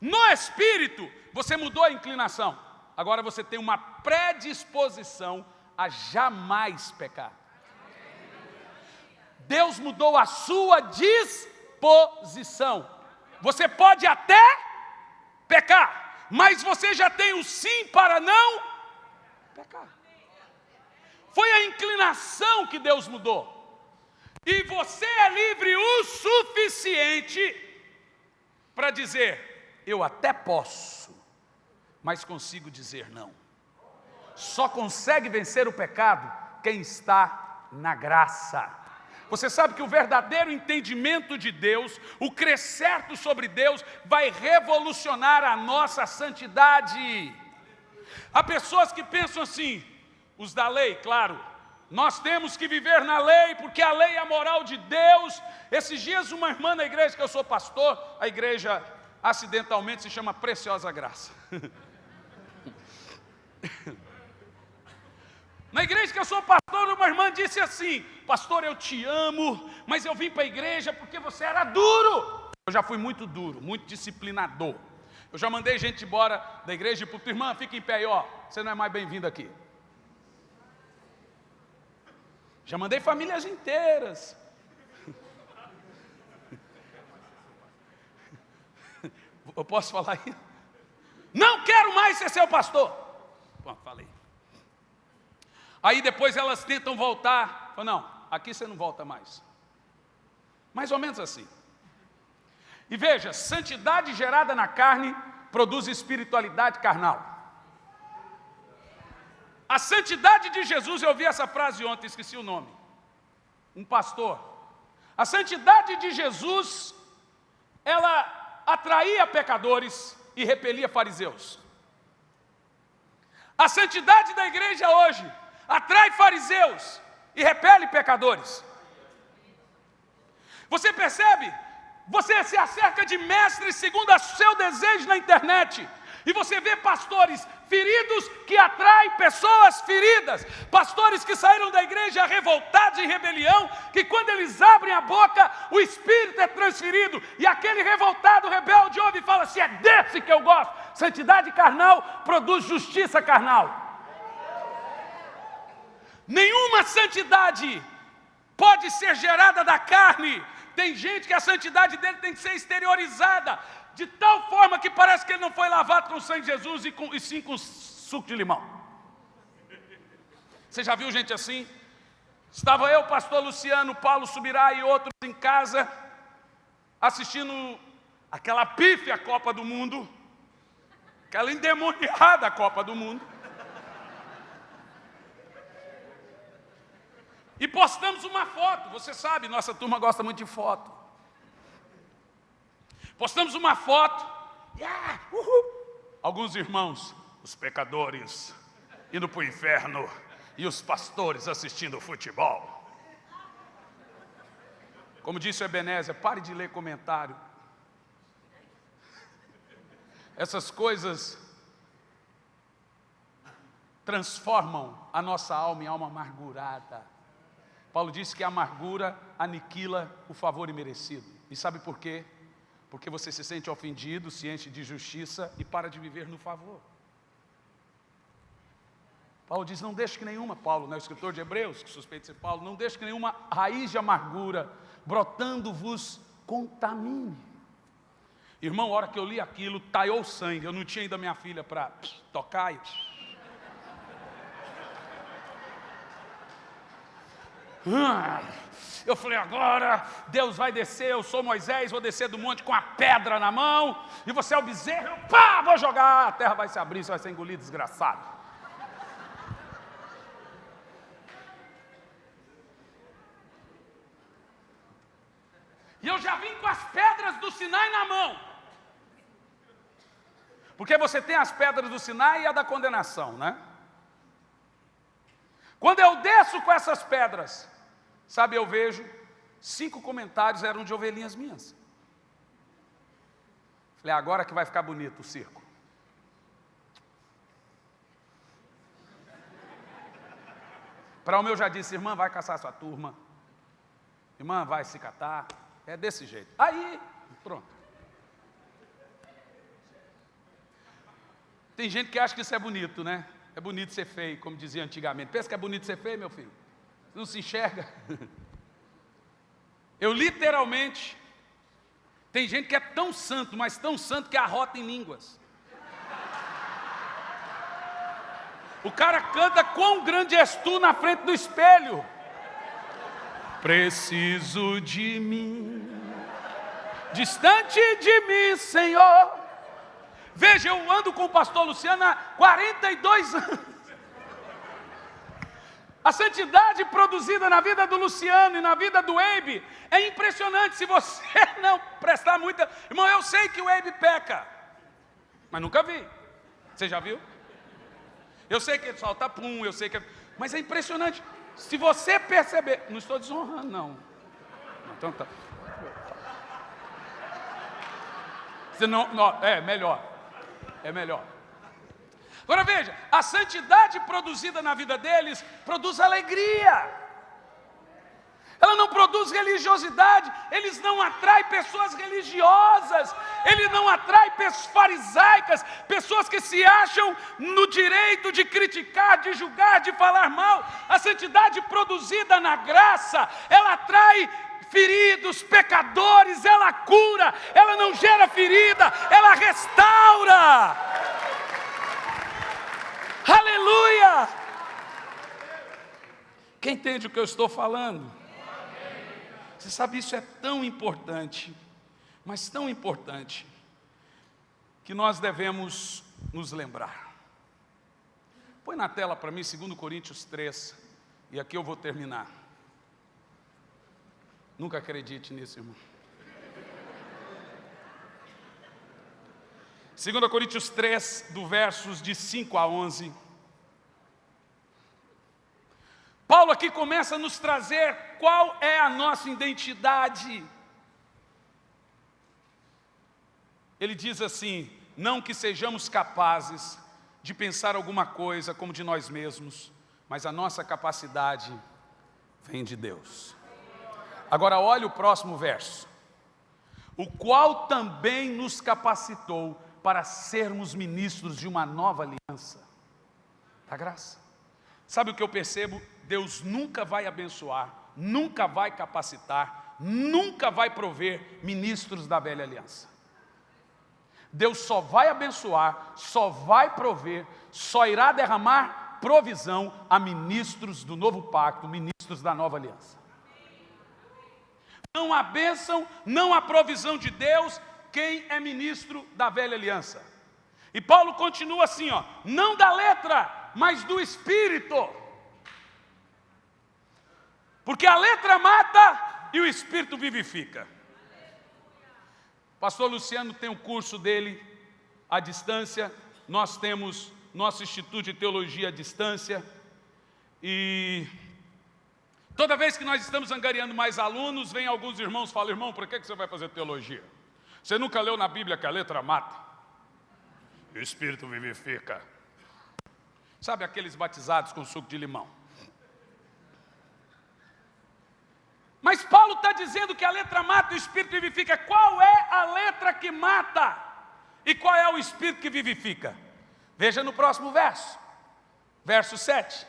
A: No espírito, você mudou a inclinação. Agora você tem uma predisposição a jamais pecar. Deus mudou a sua disposição. Você pode até pecar, mas você já tem o sim para não pecar. Foi a inclinação que Deus mudou. E você é livre o suficiente para dizer: eu até posso, mas consigo dizer não. Só consegue vencer o pecado quem está na graça. Você sabe que o verdadeiro entendimento de Deus, o crescer sobre Deus, vai revolucionar a nossa santidade. Há pessoas que pensam assim, os da lei, claro, nós temos que viver na lei, porque a lei é a moral de Deus. Esses dias, uma irmã na igreja que eu sou pastor, a igreja acidentalmente se chama Preciosa Graça. Na igreja que eu sou pastor, uma irmã disse assim: Pastor, eu te amo, mas eu vim para a igreja porque você era duro. Eu já fui muito duro, muito disciplinador. Eu já mandei gente embora da igreja e para irmã, fica em pé aí, ó, você não é mais bem-vindo aqui. Já mandei famílias inteiras. Eu posso falar aí? Não quero mais ser seu pastor. Bom, falei. Aí depois elas tentam voltar. Falam, não, aqui você não volta mais. Mais ou menos assim. E veja, santidade gerada na carne produz espiritualidade carnal. A santidade de Jesus, eu ouvi essa frase ontem, esqueci o nome. Um pastor. A santidade de Jesus, ela atraía pecadores e repelia fariseus. A santidade da igreja hoje atrai fariseus e repele pecadores. Você percebe? Você se acerca de mestres segundo o seu desejo na internet. E você vê pastores feridos que atraem pessoas feridas, pastores que saíram da igreja revoltados em rebelião, que quando eles abrem a boca, o espírito é transferido, e aquele revoltado, rebelde, ouve e fala: se é desse que eu gosto. Santidade carnal produz justiça carnal. Nenhuma santidade pode ser gerada da carne. Tem gente que a santidade dele tem que ser exteriorizada, de tal forma que parece que ele não foi lavado com o sangue de Jesus e, com, e sim com suco de limão. Você já viu gente assim? Estava eu, pastor Luciano, Paulo Subirá e outros em casa, assistindo aquela pífia Copa do Mundo, aquela endemoniada Copa do Mundo. E postamos uma foto, você sabe, nossa turma gosta muito de foto. Postamos uma foto, yeah, alguns irmãos, os pecadores, indo para o inferno, e os pastores assistindo futebol. Como disse o Ebenezer, pare de ler comentário. Essas coisas transformam a nossa alma em alma amargurada. Paulo disse que a amargura aniquila o favor imerecido. E sabe por quê? Porque você se sente ofendido, se enche de justiça e para de viver no favor. Paulo diz, não deixe que nenhuma, Paulo, né, o escritor de Hebreus, que suspeita ser Paulo, não deixe que nenhuma raiz de amargura brotando-vos contamine. Irmão, a hora que eu li aquilo, taiou sangue, eu não tinha ainda minha filha para tocar e Eu falei, agora Deus vai descer, eu sou Moisés, vou descer do monte com a pedra na mão, e você é o bezerro, pá, vou jogar, a terra vai se abrir, você vai ser engolido, desgraçado. E eu já vim com as pedras do Sinai na mão. Porque você tem as pedras do Sinai e a da condenação, né? Quando eu desço com essas pedras, sabe, eu vejo cinco comentários eram de ovelhinhas minhas. Falei, agora que vai ficar bonito o circo. Para o meu já disse, irmã, vai caçar sua turma. Irmã, vai se catar. É desse jeito. Aí, pronto. Tem gente que acha que isso é bonito, né? É bonito ser feio, como dizia antigamente. Pensa que é bonito ser feio, meu filho? Não se enxerga? Eu literalmente, tem gente que é tão santo, mas tão santo que arrota em línguas. O cara canta quão grande és tu na frente do espelho. Preciso de mim, distante de mim, Senhor. Veja, eu ando com o pastor Luciano há 42 anos. A santidade produzida na vida do Luciano e na vida do Eibe é impressionante. Se você não prestar muita. Irmão, eu sei que o Eibe peca, mas nunca vi. Você já viu? Eu sei que ele solta pum, eu sei que. Mas é impressionante. Se você perceber. Não estou desonrando, não. Então tá. Não, não, é melhor. É melhor. Agora veja, a santidade produzida na vida deles produz alegria. Ela não produz religiosidade, eles não atraem pessoas religiosas, ele não atrai pessoas farisaicas, pessoas que se acham no direito de criticar, de julgar, de falar mal. A santidade produzida na graça, ela atrai feridos, pecadores, ela cura, ela não gera ferida, ela restaura. Aleluia! Quem entende o que eu estou falando? Você sabe, isso é tão importante, mas tão importante, que nós devemos nos lembrar. Põe na tela para mim 2 Coríntios 3, e aqui eu vou terminar. Nunca acredite nisso, irmão. 2 Coríntios 3, do versos de 5 a 11. Paulo aqui começa a nos trazer qual é a nossa identidade. Ele diz assim: não que sejamos capazes de pensar alguma coisa como de nós mesmos, mas a nossa capacidade vem de Deus. Agora olhe o próximo verso. O qual também nos capacitou para sermos ministros de uma nova aliança. Da graça. Sabe o que eu percebo? Deus nunca vai abençoar, nunca vai capacitar, nunca vai prover ministros da velha aliança. Deus só vai abençoar, só vai prover, só irá derramar provisão a ministros do novo pacto, ministros da nova aliança. Não há bênção, não há provisão de Deus quem é ministro da velha aliança. E Paulo continua assim, ó, não da letra, mas do espírito. Porque a letra mata e o espírito vivifica. Pastor Luciano tem um curso dele à distância, nós temos nosso Instituto de Teologia à distância, e toda vez que nós estamos angariando mais alunos, vem alguns irmãos e falam, irmão, por que você vai fazer teologia? Você nunca leu na Bíblia que a letra mata? O Espírito vivifica. Sabe aqueles batizados com suco de limão? Mas Paulo está dizendo que a letra mata e o Espírito vivifica. Qual é a letra que mata? E qual é o Espírito que vivifica? Veja no próximo verso. Verso 7.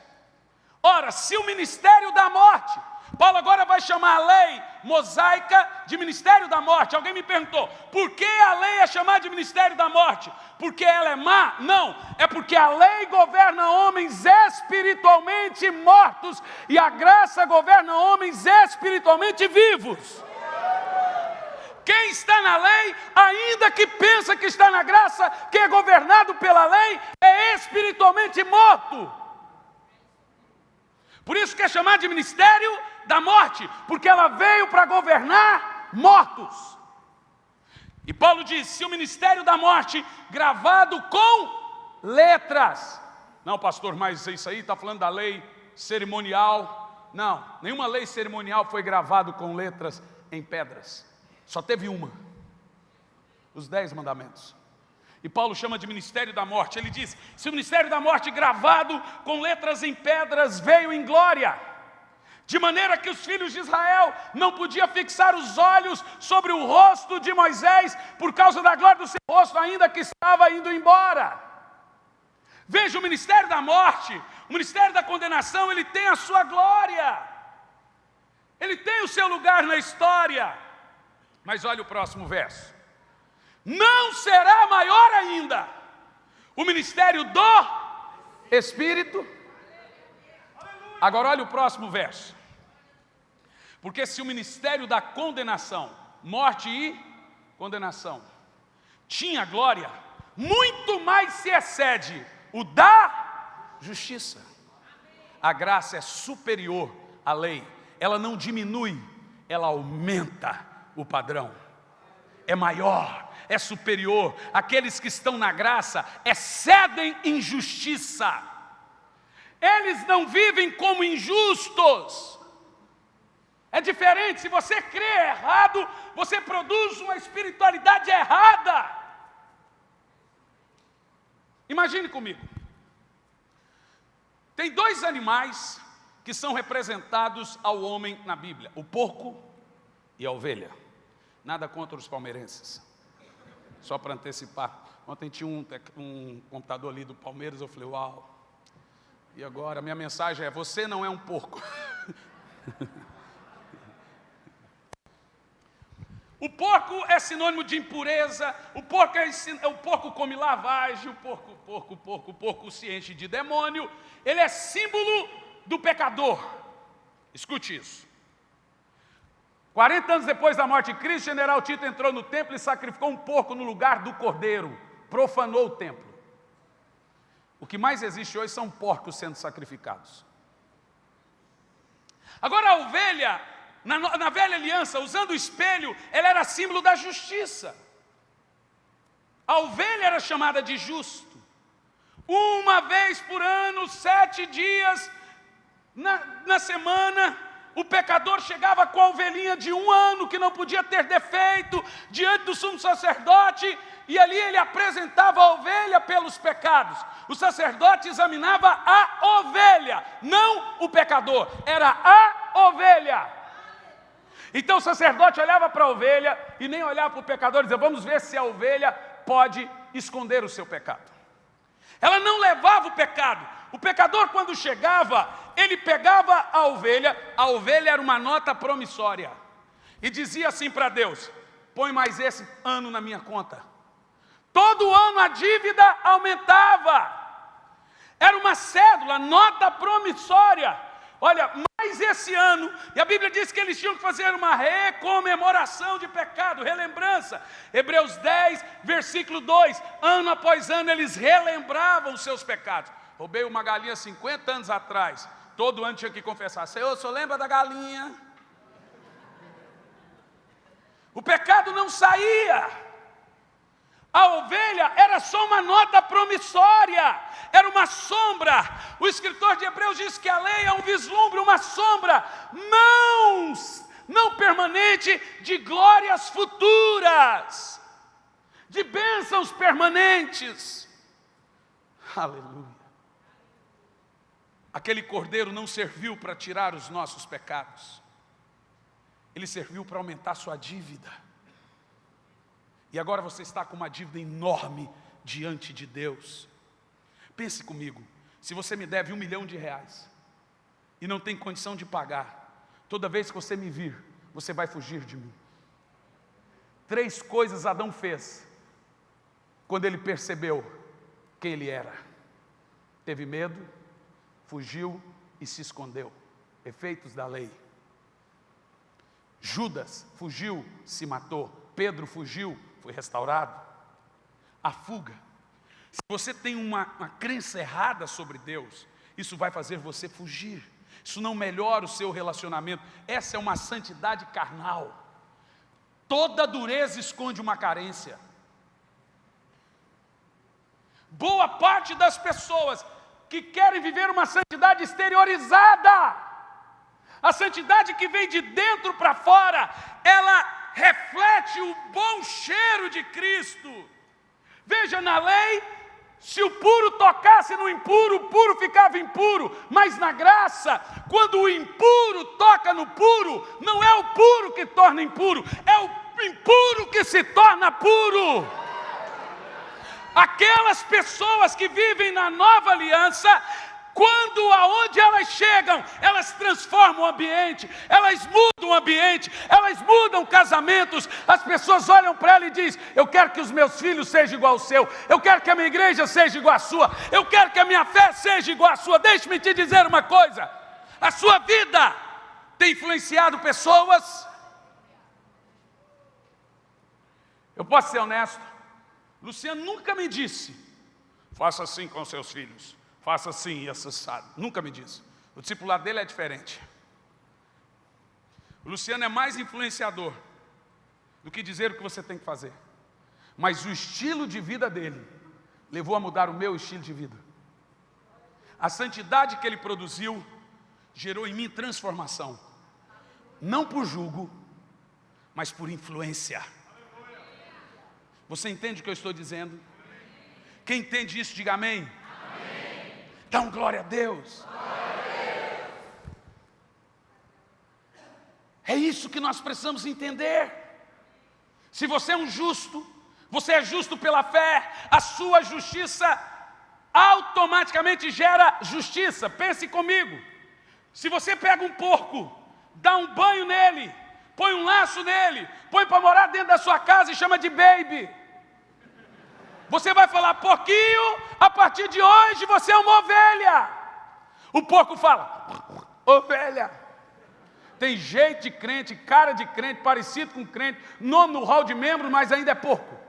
A: Ora, se o ministério da morte Paulo agora vai chamar a lei mosaica de ministério da morte. Alguém me perguntou, por que a lei é chamada de ministério da morte? Porque ela é má? Não, é porque a lei governa homens espiritualmente mortos e a graça governa homens espiritualmente vivos. Quem está na lei, ainda que pensa que está na graça, que é governado pela lei, é espiritualmente morto. Por isso que é chamado de ministério da morte, porque ela veio para governar mortos. E Paulo diz: se o ministério da morte gravado com letras, não, pastor, mas isso aí está falando da lei cerimonial. Não, nenhuma lei cerimonial foi gravado com letras em pedras. Só teve uma: os dez mandamentos. E Paulo chama de ministério da morte. Ele diz: se o ministério da morte gravado com letras em pedras veio em glória, de maneira que os filhos de Israel não podiam fixar os olhos sobre o rosto de Moisés por causa da glória do seu rosto, ainda que estava indo embora. Veja o ministério da morte, o ministério da condenação, ele tem a sua glória, ele tem o seu lugar na história. Mas olha o próximo verso: não será maior ainda o ministério do Espírito Agora olha o próximo verso. Porque se o ministério da condenação, morte e condenação, tinha glória, muito mais se excede o da justiça. a graça é superior à lei. Ela não diminui, ela aumenta o padrão. É maior, é superior. Aqueles que estão na graça excedem injustiça. Eles não vivem como injustos. É diferente, se você crê errado, você produz uma espiritualidade errada. Imagine comigo. Tem dois animais que são representados ao homem na Bíblia, o porco e a ovelha. Nada contra os palmeirenses. Só para antecipar. Ontem tinha um, um computador ali do Palmeiras, eu falei, uau. E agora, a minha mensagem é, você não é um porco. O porco é sinônimo de impureza, o porco, é, o porco come lavagem, o porco, porco, porco, porco se enche de demônio. Ele é símbolo do pecador. Escute isso. 40 anos depois da morte de Cristo, general Tito entrou no templo e sacrificou um porco no lugar do cordeiro, profanou o templo. O que mais existe hoje são porcos sendo sacrificados. Agora a ovelha na, na velha aliança, usando o espelho, ela era símbolo da justiça. A ovelha era chamada de justo. Uma vez por ano, sete dias na, na semana, o pecador chegava com a ovelhinha de um ano, que não podia ter defeito, diante do sumo sacerdote, e ali ele apresentava a ovelha pelos pecados. O sacerdote examinava a ovelha, não o pecador, era a ovelha. Então o sacerdote olhava para a ovelha e nem olhava para o pecador e dizia, vamos ver se a ovelha pode esconder o seu pecado. Ela não levava o pecado. O pecador, quando chegava, ele pegava a ovelha, a ovelha era uma nota promissória, e dizia assim para Deus, põe mais esse ano na minha conta. Todo ano a dívida aumentava. Era uma cédula, nota promissória. Olha, mais esse ano, e a Bíblia diz que eles tinham que fazer uma recomemoração de pecado, relembrança. Hebreus 10, versículo 2: ano após ano eles relembravam os seus pecados. Roubei uma galinha 50 anos atrás, todo ano tinha que confessar: Senhor, o senhor lembra da galinha? O pecado não saía. A ovelha era só uma nota promissória, era uma sombra. O escritor de Hebreus diz que a lei é um vislumbre, uma sombra, não, não permanente, de glórias futuras, de bênçãos permanentes. Aleluia. Aquele cordeiro não serviu para tirar os nossos pecados, ele serviu para aumentar sua dívida. E agora você está com uma dívida enorme diante de Deus. Pense comigo, se você me deve um milhão de reais e não tem condição de pagar, toda vez que você me vir, você vai fugir de mim. Três coisas Adão fez quando ele percebeu quem ele era. Teve medo, fugiu e se escondeu. Efeitos da lei. Judas fugiu, se matou. Pedro fugiu, foi restaurado. A fuga. Se você tem uma, uma crença errada sobre Deus, isso vai fazer você fugir. Isso não melhora o seu relacionamento. Essa é uma santidade carnal. Toda dureza esconde uma carência. Boa parte das pessoas que querem viver uma santidade exteriorizada, a santidade que vem de dentro para fora, ela reflete o bom cheiro de Cristo. Veja, na lei, se o puro tocasse no impuro, o puro ficava impuro, mas na graça, quando o impuro toca no puro, não é o puro que torna impuro, é o impuro que se torna puro. Aquelas pessoas que vivem na nova aliança, quando aonde elas chegam, elas transformam o ambiente, elas mudam o ambiente, elas mudam casamentos. As pessoas olham para ela e dizem: Eu quero que os meus filhos sejam igual ao seu, eu quero que a minha igreja seja igual à sua, eu quero que a minha fé seja igual à sua. Deixe-me te dizer uma coisa: a sua vida tem influenciado pessoas. Eu posso ser honesto, Luciano nunca me disse: faça assim com seus filhos faça assim e acessado. Nunca me disse. O discipulado dele é diferente. O Luciano é mais influenciador do que dizer o que você tem que fazer. Mas o estilo de vida dele levou a mudar o meu estilo de vida. A santidade que ele produziu gerou em mim transformação. Não por julgo, mas por influência. Você entende o que eu estou dizendo? Quem entende isso, diga amém. amém. Dá glória a Deus. É isso que nós precisamos entender. Se você é um justo, você é justo pela fé, a sua justiça automaticamente gera justiça. Pense comigo. Se você pega um porco, dá um banho nele, põe um laço nele, põe para morar dentro da sua casa e chama de baby. Você vai falar, porquinho, a partir de hoje você é uma ovelha. O porco fala, ovelha. Tem jeito de crente, cara de crente, parecido com crente, nome no hall de membros, mas ainda é porco.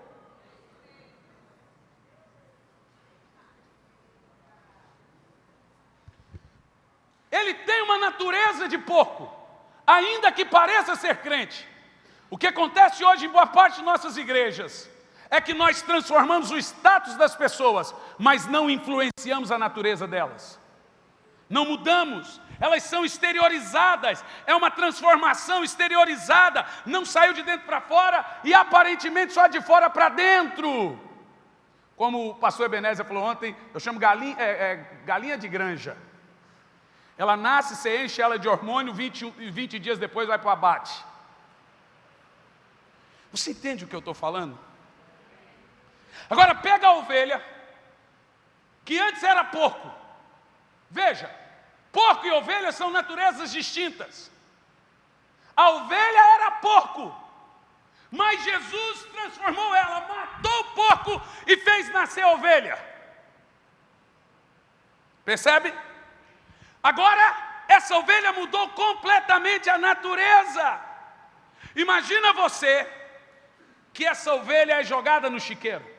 A: Ele tem uma natureza de porco, ainda que pareça ser crente. O que acontece hoje em boa parte de nossas igrejas é que nós transformamos o status das pessoas, mas não influenciamos a natureza delas. Não mudamos, elas são exteriorizadas, é uma transformação exteriorizada, não saiu de dentro para fora e aparentemente só de fora para dentro. Como o pastor Ebenezer falou ontem, eu chamo galinha, é, é, galinha de granja. Ela nasce, você enche ela de hormônio, 20, 20 dias depois vai para o abate. Você entende o que eu estou falando? Agora pega a ovelha, que antes era porco. Veja, porco e ovelha são naturezas distintas. A ovelha era porco, mas Jesus transformou ela, matou o porco e fez nascer a ovelha. Percebe? Agora, essa ovelha mudou completamente a natureza. Imagina você que essa ovelha é jogada no chiqueiro.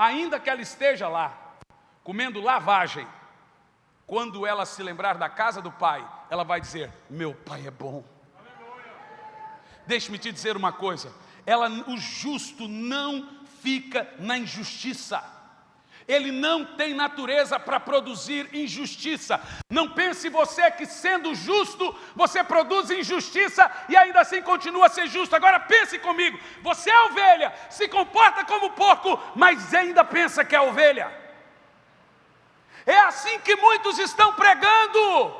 A: Ainda que ela esteja lá, comendo lavagem, quando ela se lembrar da casa do pai, ela vai dizer: Meu pai é bom. Deixe-me te dizer uma coisa: ela, o justo não fica na injustiça ele não tem natureza para produzir injustiça. Não pense você que sendo justo, você produz injustiça e ainda assim continua a ser justo. Agora pense comigo, você é ovelha, se comporta como porco, mas ainda pensa que é ovelha. É assim que muitos estão pregando.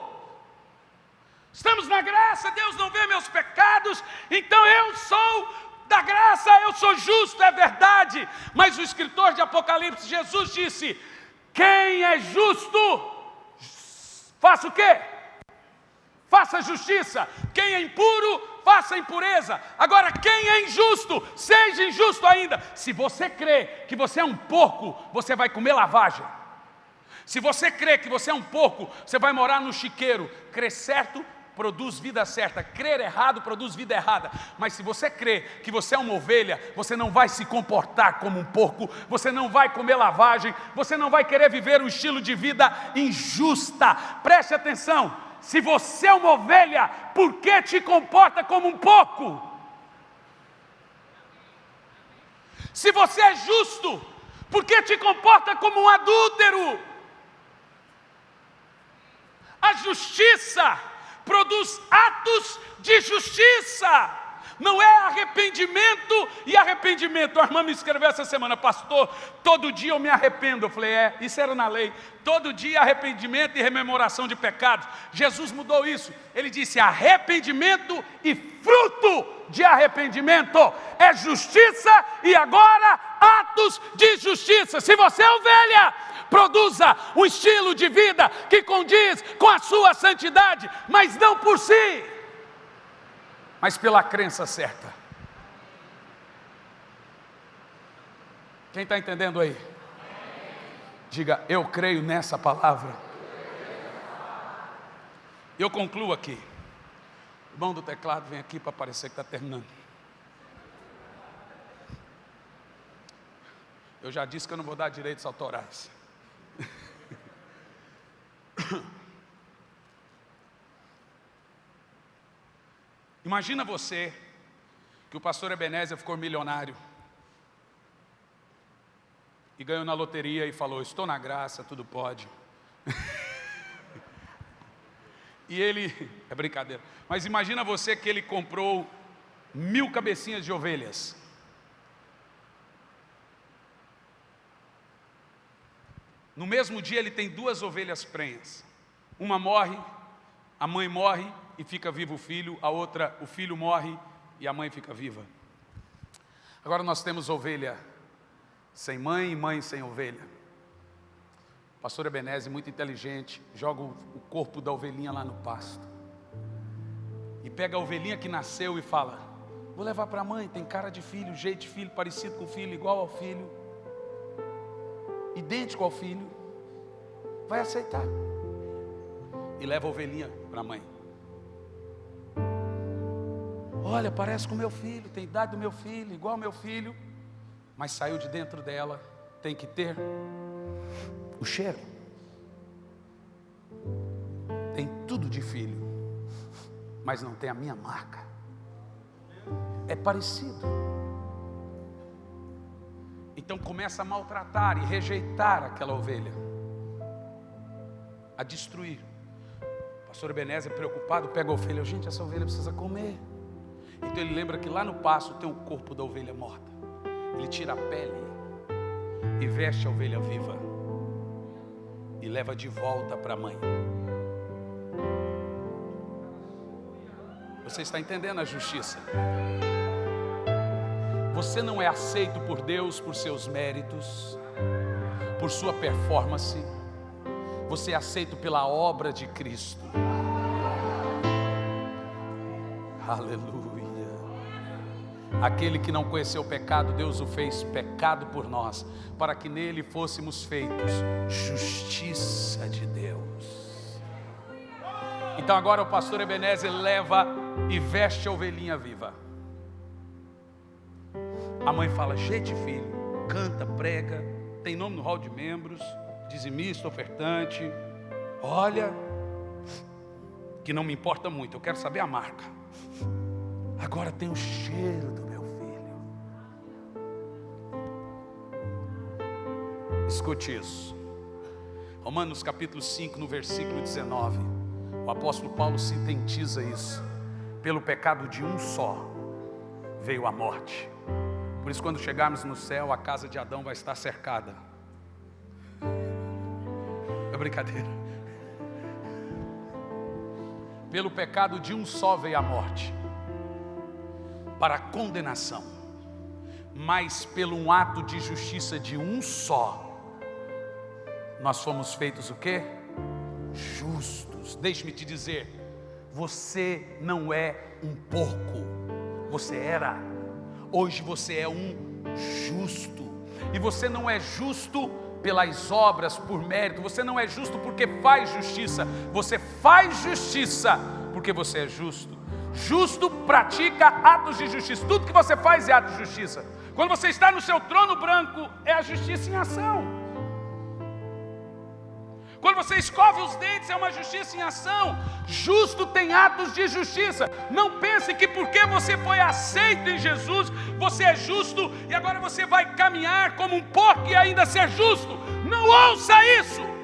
A: Estamos na graça, Deus não vê meus pecados, então eu sou da graça eu sou justo, é verdade. Mas o escritor de Apocalipse, Jesus disse: quem é justo, faça o quê? Faça justiça. Quem é impuro, faça impureza. Agora, quem é injusto, seja injusto ainda. Se você crê que você é um porco, você vai comer lavagem. Se você crê que você é um porco, você vai morar no chiqueiro. Crê certo, produz vida certa, crer errado produz vida errada. Mas se você crê que você é uma ovelha, você não vai se comportar como um porco, você não vai comer lavagem, você não vai querer viver um estilo de vida injusta. Preste atenção, se você é uma ovelha, por que te comporta como um porco? Se você é justo, por que te comporta como um adúltero? A justiça produz atos de justiça. Não é arrependimento e arrependimento. A irmã me escreveu essa semana, pastor, todo dia eu me arrependo. Eu falei, é, isso era na lei. Todo dia arrependimento e rememoração de pecados. Jesus mudou isso. Ele disse arrependimento e fruto de arrependimento. É justiça e agora atos de justiça. Se você é ovelha, produza um estilo de vida que condiz com a sua santidade, mas não por si, mas pela crença certa. Quem está entendendo aí? Diga, eu creio nessa palavra. Eu concluo aqui. O irmão do teclado vem aqui para parecer que está terminando. Eu já disse que eu não vou dar direitos autorais. Imagina você que o pastor Ebenezer ficou milionário e ganhou na loteria e falou: Estou na graça, tudo pode. e ele, é brincadeira, mas imagina você que ele comprou mil cabecinhas de ovelhas. No mesmo dia ele tem duas ovelhas prenhas. Uma morre, a mãe morre e fica vivo o filho, a outra, o filho morre e a mãe fica viva. Agora nós temos ovelha sem mãe e mãe sem ovelha. Pastor Ebenezer, muito inteligente, joga o corpo da ovelhinha lá no pasto. E pega a ovelhinha que nasceu e fala: Vou levar para a mãe, tem cara de filho, jeito de filho, parecido com o filho, igual ao filho, idêntico ao filho. Vai aceitar. E leva a ovelhinha para a mãe. Olha, parece com meu filho, tem idade do meu filho, igual ao meu filho mas saiu de dentro dela, tem que ter o cheiro. Tem tudo de filho, mas não tem a minha marca. É parecido. Então começa a maltratar e rejeitar aquela ovelha, a destruir. O pastor Ebenezer, preocupado, pega a ovelha, gente, essa ovelha precisa comer. Então ele lembra que lá no passo tem o corpo da ovelha morta. Ele tira a pele e veste a ovelha viva e leva de volta para a mãe. Você está entendendo a justiça? Você não é aceito por Deus por seus méritos, por sua performance. Você é aceito pela obra de Cristo. Aleluia. Aquele que não conheceu o pecado, Deus o fez pecado por nós, para que nele fôssemos feitos justiça de Deus. Então agora o pastor Ebenezer leva e veste a ovelhinha viva. A mãe fala: Gente, filho, canta, prega, tem nome no hall de membros, dizimista, ofertante. Olha, que não me importa muito, eu quero saber a marca. Agora tem o cheiro do Escute isso. Romanos capítulo 5, no versículo 19. O apóstolo Paulo sintetiza isso. Pelo pecado de um só veio a morte. Por isso, quando chegarmos no céu, a casa de Adão vai estar cercada. É brincadeira. Pelo pecado de um só veio a morte, para condenação, mas pelo um ato de justiça de um só, nós fomos feitos o quê? Justos. Deixe-me te dizer, você não é um porco, você era, hoje você é um justo, e você não é justo pelas obras, por mérito, você não é justo porque faz justiça, você faz justiça porque você é justo. Justo pratica atos de justiça, tudo que você faz é ato de justiça. Quando você está no seu trono branco, é a justiça em ação. Quando você escova os dentes, é uma justiça em ação. Justo tem atos de justiça. Não pense que porque você foi aceito em Jesus, você é justo e agora você vai caminhar como um porco e ainda ser justo. Não ouça isso.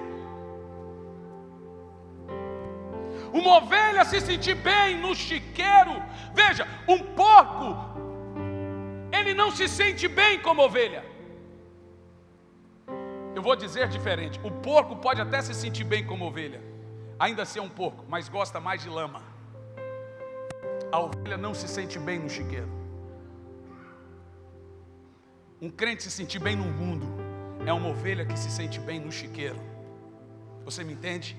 A: Uma ovelha se sentir bem no chiqueiro. Veja, um porco, ele não se sente bem como ovelha. Eu vou dizer diferente: o porco pode até se sentir bem como ovelha, ainda ser um porco, mas gosta mais de lama. A ovelha não se sente bem no chiqueiro. Um crente se sentir bem no mundo é uma ovelha que se sente bem no chiqueiro. Você me entende?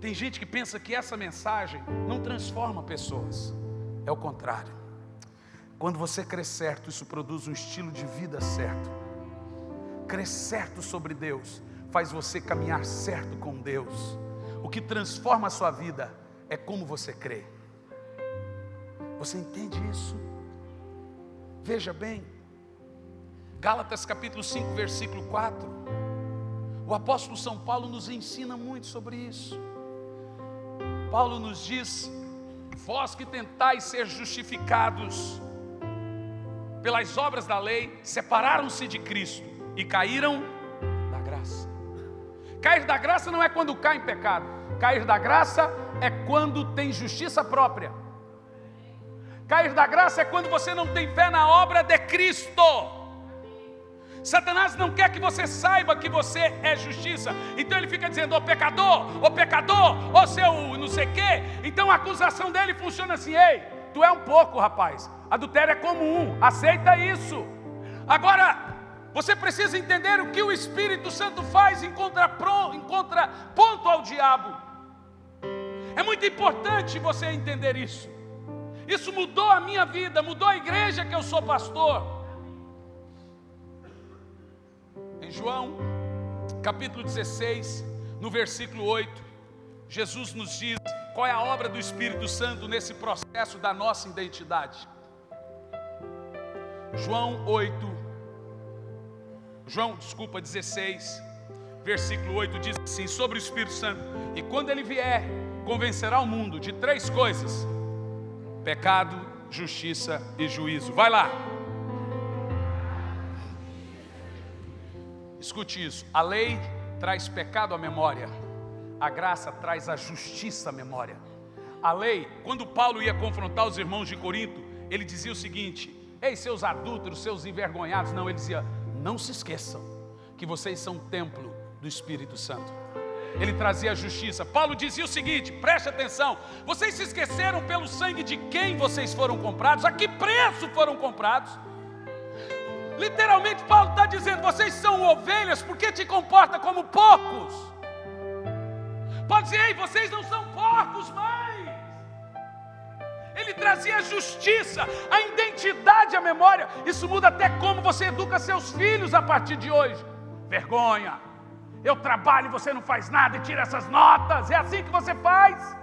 A: Tem gente que pensa que essa mensagem não transforma pessoas. É o contrário. Quando você crê certo, isso produz um estilo de vida certo. Crer certo sobre Deus faz você caminhar certo com Deus. O que transforma a sua vida é como você crê. Você entende isso? Veja bem, Gálatas capítulo 5, versículo 4. O apóstolo São Paulo nos ensina muito sobre isso. Paulo nos diz: vós que tentais ser justificados pelas obras da lei, separaram-se de Cristo e caíram da graça. Cair da graça não é quando cai em pecado, cair da graça é quando tem justiça própria. Cair da graça é quando você não tem fé na obra de Cristo. Satanás não quer que você saiba que você é justiça. Então ele fica dizendo, ô pecador, ô pecador, ô seu não sei quê. Então a acusação dele funciona assim, ei, tu é um pouco, rapaz. Adultério é comum, aceita isso. Agora, você precisa entender o que o Espírito Santo faz em contraponto ao diabo. É muito importante você entender isso. Isso mudou a minha vida, mudou a igreja que eu sou pastor. João, capítulo 16, no versículo 8, Jesus nos diz qual é a obra do Espírito Santo nesse processo da nossa identidade. João 8, João, desculpa, 16, versículo 8 diz assim: sobre o Espírito Santo, e quando ele vier, convencerá o mundo de três coisas: pecado, justiça e juízo. Vai lá. Escute isso: a lei traz pecado à memória, a graça traz a justiça à memória. A lei, quando Paulo ia confrontar os irmãos de Corinto, ele dizia o seguinte: Ei, seus adúlteros, seus envergonhados, não, ele dizia: Não se esqueçam que vocês são templo do Espírito Santo. Ele trazia a justiça. Paulo dizia o seguinte: preste atenção, vocês se esqueceram pelo sangue de quem vocês foram comprados, a que preço foram comprados? Literalmente, Paulo está dizendo: vocês são ovelhas porque te comporta como porcos. Pode dizer, ei, vocês não são porcos mais. Ele trazia a justiça, a identidade, a memória. Isso muda até como você educa seus filhos a partir de hoje. Vergonha. Eu trabalho e você não faz nada e tira essas notas. É assim que você faz.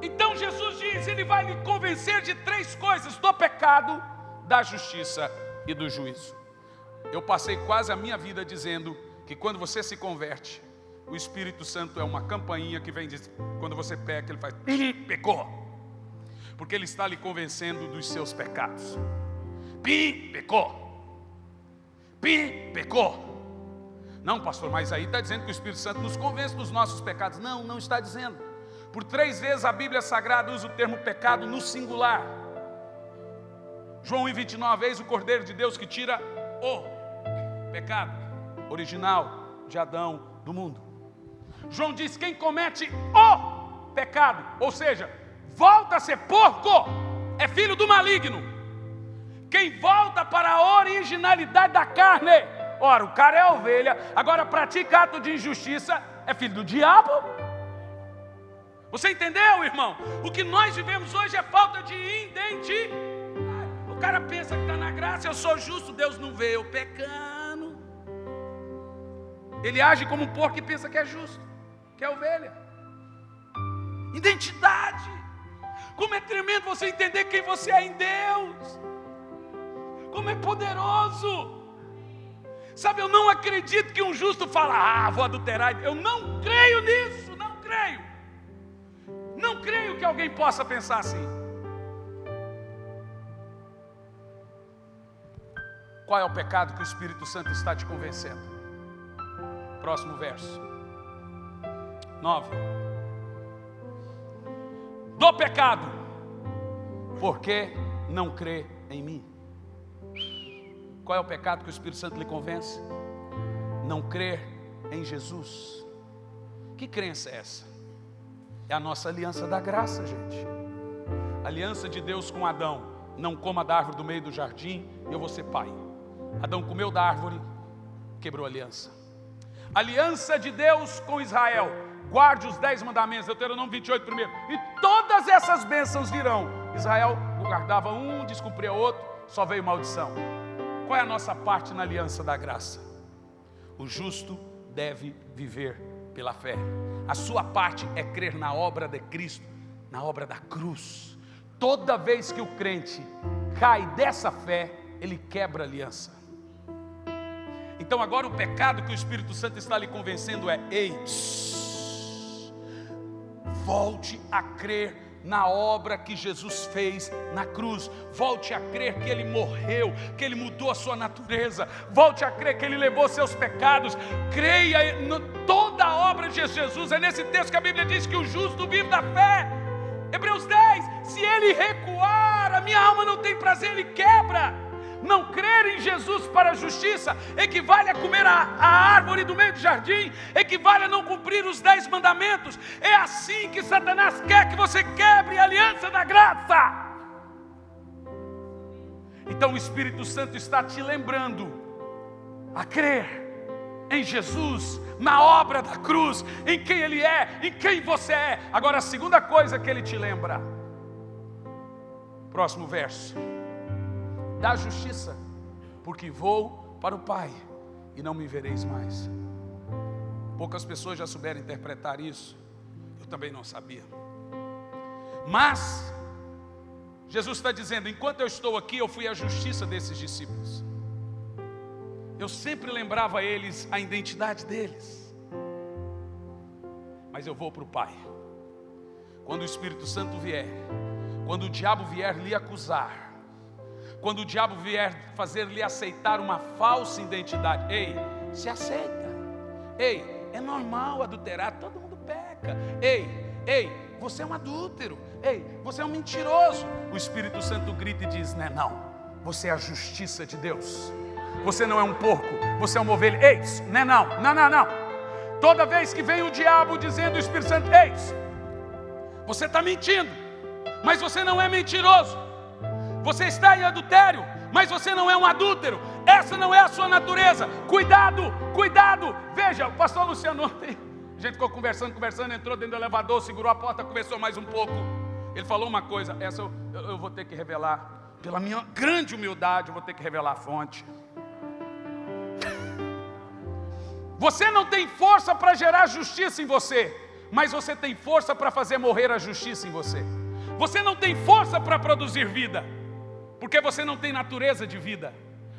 A: Então Jesus diz: Ele vai lhe convencer de três coisas: do pecado, da justiça e do juízo. Eu passei quase a minha vida dizendo que quando você se converte, o Espírito Santo é uma campainha que vem dizer, quando você peca, ele faz, pecou. Porque ele está lhe convencendo dos seus pecados. Pi, pecou. Pi, pecou. Não, pastor, mas aí está dizendo que o Espírito Santo nos convence dos nossos pecados. Não, não está dizendo. Por três vezes a Bíblia Sagrada usa o termo pecado no singular. João 1,29, vez o Cordeiro de Deus que tira o pecado original de Adão do mundo. João diz: quem comete o pecado, ou seja, volta a ser porco, é filho do maligno. Quem volta para a originalidade da carne, ora, o cara é ovelha, agora pratica ato de injustiça, é filho do diabo. Você entendeu, irmão? O que nós vivemos hoje é falta de identidade cara pensa que está na graça, eu sou justo, Deus não vê, eu pecando. Ele age como um porco e pensa que é justo, que é ovelha. Identidade. Como é tremendo você entender quem você é em Deus. Como é poderoso. Sabe, eu não acredito que um justo fala, ah, vou adulterar. Eu não creio nisso, não creio. Não creio que alguém possa pensar assim. Qual é o pecado que o Espírito Santo está te convencendo? Próximo verso. 9. Do pecado, porque não crê em mim. Qual é o pecado que o Espírito Santo lhe convence? Não crer em Jesus. Que crença é essa? É a nossa aliança da graça, gente. aliança de Deus com Adão. Não coma da árvore do meio do jardim, eu vou ser pai. Adão comeu da árvore, quebrou a aliança. Aliança de Deus com Israel. Guarde os dez mandamentos, Deuteronômio 28 primeiro. E todas essas bênçãos virão. Israel guardava um, descumpria outro, só veio maldição. Qual é a nossa parte na aliança da graça? O justo deve viver pela fé. A sua parte é crer na obra de Cristo, na obra da cruz. Toda vez que o crente cai dessa fé, ele quebra a aliança. Então agora o pecado que o Espírito Santo está lhe convencendo é: ei, volte a crer na obra que Jesus fez na cruz. Volte a crer que Ele morreu, que Ele mudou a sua natureza. Volte a crer que Ele levou seus pecados. Creia em toda a obra de Jesus. É nesse texto que a Bíblia diz que o justo vive da fé. Hebreus 10: se ele recuar, a minha alma não tem prazer, ele quebra. Não crer em Jesus para a justiça equivale a comer a, a, árvore do meio do jardim, equivale a não cumprir os dez mandamentos. É assim que Satanás quer que você quebre a aliança da graça. Então o Espírito Santo está te lembrando a crer em Jesus, na obra da cruz, em quem Ele é, em quem você é. Agora, a segunda coisa que Ele te lembra, próximo verso da justiça, porque vou para o Pai e não me vereis mais. Poucas pessoas já souberam interpretar isso, eu também não sabia. Mas, Jesus está dizendo: enquanto eu estou aqui, eu fui a justiça desses discípulos. Eu sempre lembrava a eles a identidade deles. Mas eu vou para o Pai. Quando o Espírito Santo vier, quando o diabo vier lhe acusar, quando o diabo vier fazer-lhe aceitar uma falsa identidade, ei, se aceita. Ei, é normal adulterar, todo mundo peca. Ei, ei, você é um adúltero. Ei, você é um mentiroso. O Espírito Santo grita e diz: Não, é não, você é a justiça de Deus. Você não é um porco, você é uma ovelha. Ei, não é não, não, não, não. Toda vez que vem o diabo dizendo o Espírito Santo, ei, você está mentindo, mas você não é mentiroso. Você está em adultério, mas você não é um adúltero. Essa não é a sua natureza. Cuidado, cuidado. Veja, o pastor Luciano ontem, a gente ficou conversando, conversando, entrou dentro do elevador, segurou a porta, conversou mais um pouco. Ele falou uma coisa, essa eu, eu, vou ter que revelar. Pela minha grande humildade, eu vou ter que revelar a fonte. Você não tem força para gerar justiça em você, mas você tem força para fazer morrer a justiça em você. Você não tem força para produzir vida porque você não tem natureza de vida,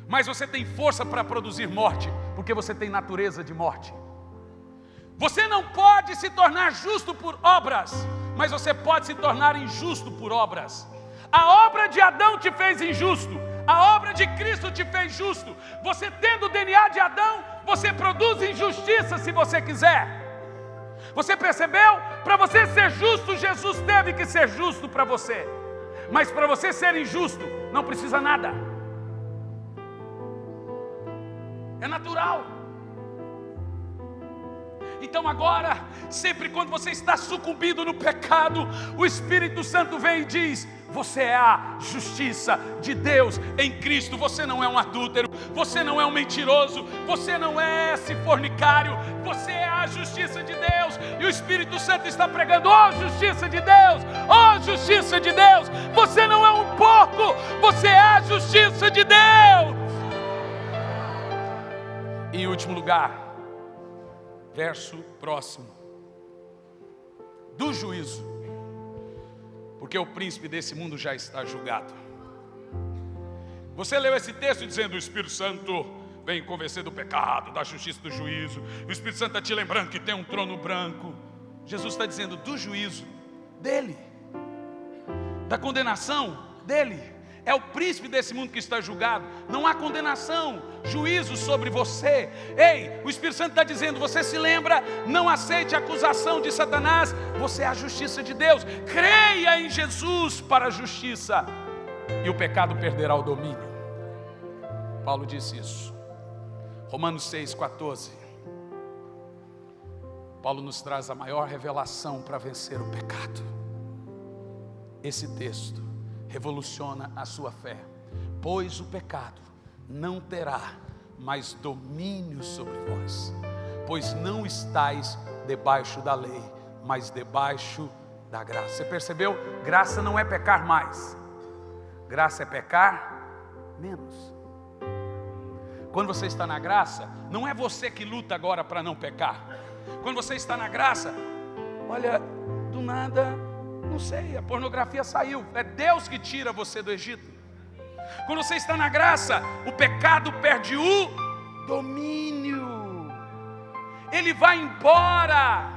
A: mas você tem força para produzir morte, porque você tem natureza de morte. Você não pode se tornar justo por obras, mas você pode se tornar injusto por obras. A obra de Adão te fez injusto, a obra de Cristo te fez justo. Você tendo o DNA de Adão, você produz injustiça se você quiser. Você percebeu? Para você ser justo, Jesus teve que ser justo para você. Mas para você ser injusto, não precisa nada. É natural. Então agora, sempre quando você está sucumbindo no pecado, o Espírito Santo vem e diz: Você é a justiça de Deus em Cristo. Você não é um adúltero, você não é um mentiroso, você não é esse fornicário, você é a justiça de Deus. E o Espírito Santo está pregando: Oh, justiça de Deus, oh, justiça de Deus. Você não é um porco, você é a justiça de Deus. Em último lugar, verso próximo. Do juízo, porque o príncipe desse mundo já está julgado. Você leu esse texto dizendo: o Espírito Santo vem convencer do pecado, da justiça, do juízo. O Espírito Santo está te lembrando que tem um trono branco. Jesus está dizendo do juízo dele, da condenação dele é o príncipe desse mundo que está julgado. Não há condenação, juízo sobre você. Ei, o Espírito Santo está dizendo: você se lembra, não aceite a acusação de Satanás, você é a justiça de Deus. Creia em Jesus para a justiça, e o pecado perderá o domínio. Paulo disse isso. Romanos 6,14. Paulo nos traz a maior revelação para vencer o pecado. Esse texto revoluciona a sua fé, pois o pecado não terá mais domínio sobre vós, pois não estáis debaixo da lei, mas debaixo da graça. Você percebeu? Graça não é pecar mais, graça é pecar menos. Quando você está na graça, não é você que luta agora para não pecar. Quando você está na graça, olha, do nada não sei, a pornografia saiu. É Deus que tira você do Egito. Quando você está na graça, o pecado perde o domínio. Ele vai embora.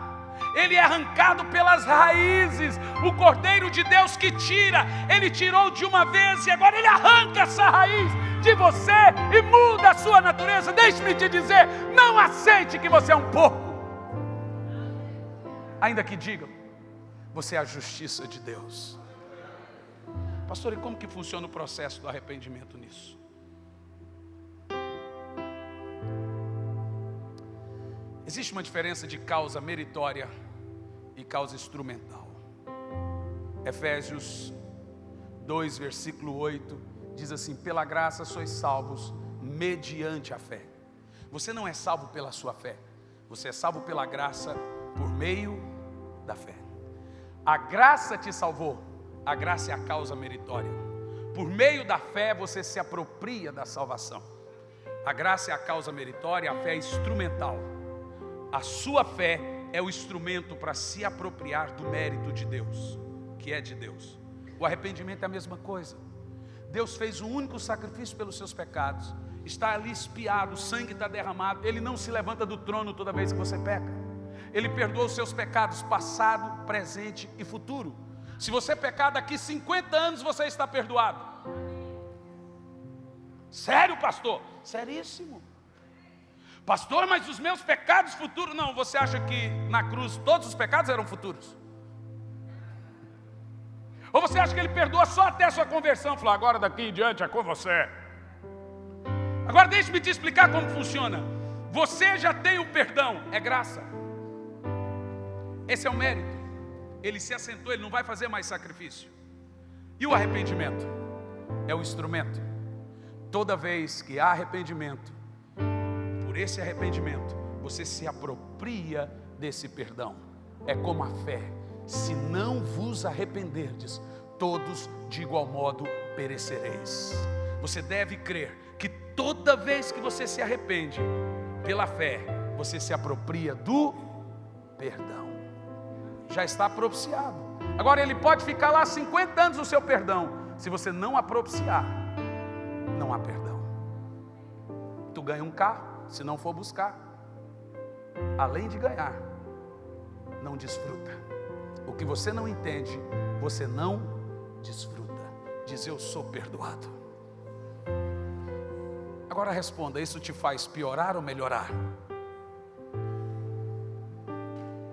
A: ele é arrancado pelas raízes. O Cordeiro de Deus que tira, ele tirou de uma vez e agora ele arranca essa raiz de você e muda a sua natureza. Deixe-me te dizer: não aceite que você é um porco. Ainda que digam, você é a justiça de Deus. Pastor, e como que funciona o processo do arrependimento nisso? Existe uma diferença de causa meritória e causa instrumental. Efésios 2, versículo 8, diz assim: Pela graça sois salvos mediante a fé. Você não é salvo pela sua fé, você é salvo pela graça por meio da fé. A graça te salvou, a graça é a causa meritória. Por meio da fé você se apropria da salvação. A graça é a causa meritória, a fé é instrumental. A sua fé é o instrumento para se apropriar do mérito de Deus, que é de Deus. O arrependimento é a mesma coisa. Deus fez o único sacrifício pelos seus pecados. Está ali espiado, o sangue está derramado. Ele não se levanta do trono toda vez que você peca. Ele perdoa os seus pecados, passado, presente e futuro. Se você pecar daqui 50 anos, você está perdoado. Sério, pastor? Seríssimo. Pastor, mas os meus pecados futuros. Não, você acha que na cruz todos os pecados eram futuros? Ou você acha que ele perdoa só até a sua conversão? Falou, agora daqui em diante é com você. Agora deixe-me te explicar como funciona. Você já tem o perdão, é graça. Esse é o mérito. Ele se assentou, ele não vai fazer mais sacrifício. E o arrependimento? É o instrumento. Toda vez que há arrependimento, esse arrependimento, você se apropria desse perdão. É como a fé: se não vos arrependerdes, todos de igual modo perecereis. Você deve crer que toda vez que você se arrepende, pela fé, você se apropria do perdão. Já está propiciado. Agora ele pode ficar lá 50 anos no seu perdão. Se você não apropiciar, não há perdão. Tu ganha um carro, se não for buscar. Além de ganhar, não desfruta. O que você não entende, você não desfruta. Diz eu sou perdoado. Agora responda: isso te faz piorar ou melhorar?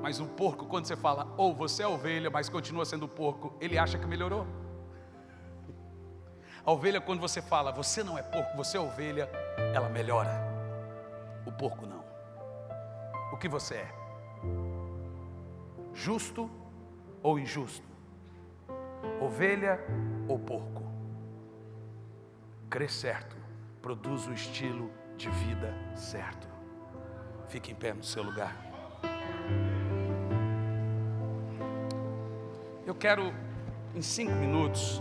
A: Mas o porco, quando você fala, ou oh, você é ovelha, mas continua sendo porco, ele acha que melhorou. A ovelha, quando você fala, você não é porco, você é ovelha, ela melhora o porco não. O que você é? Justo ou injusto? Ovelha ou porco? Crer certo produz o estilo de vida certo. Fique em pé no seu lugar. Eu quero, em cinco minutos,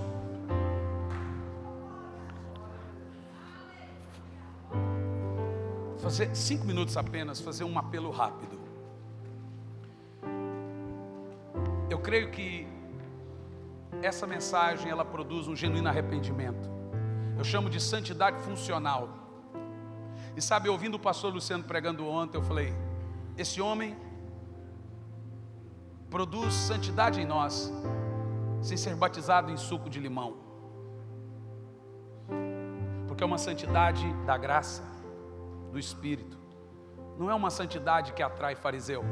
A: fazer cinco minutos apenas, fazer um apelo rápido. Eu creio que essa mensagem ela produz um genuíno arrependimento. Eu chamo de santidade funcional. E sabe, ouvindo o pastor Luciano pregando ontem, eu falei: esse homem produz santidade em nós, sem ser batizado em suco de limão, porque é uma santidade da graça do Espírito. Não é uma santidade que atrai fariseu.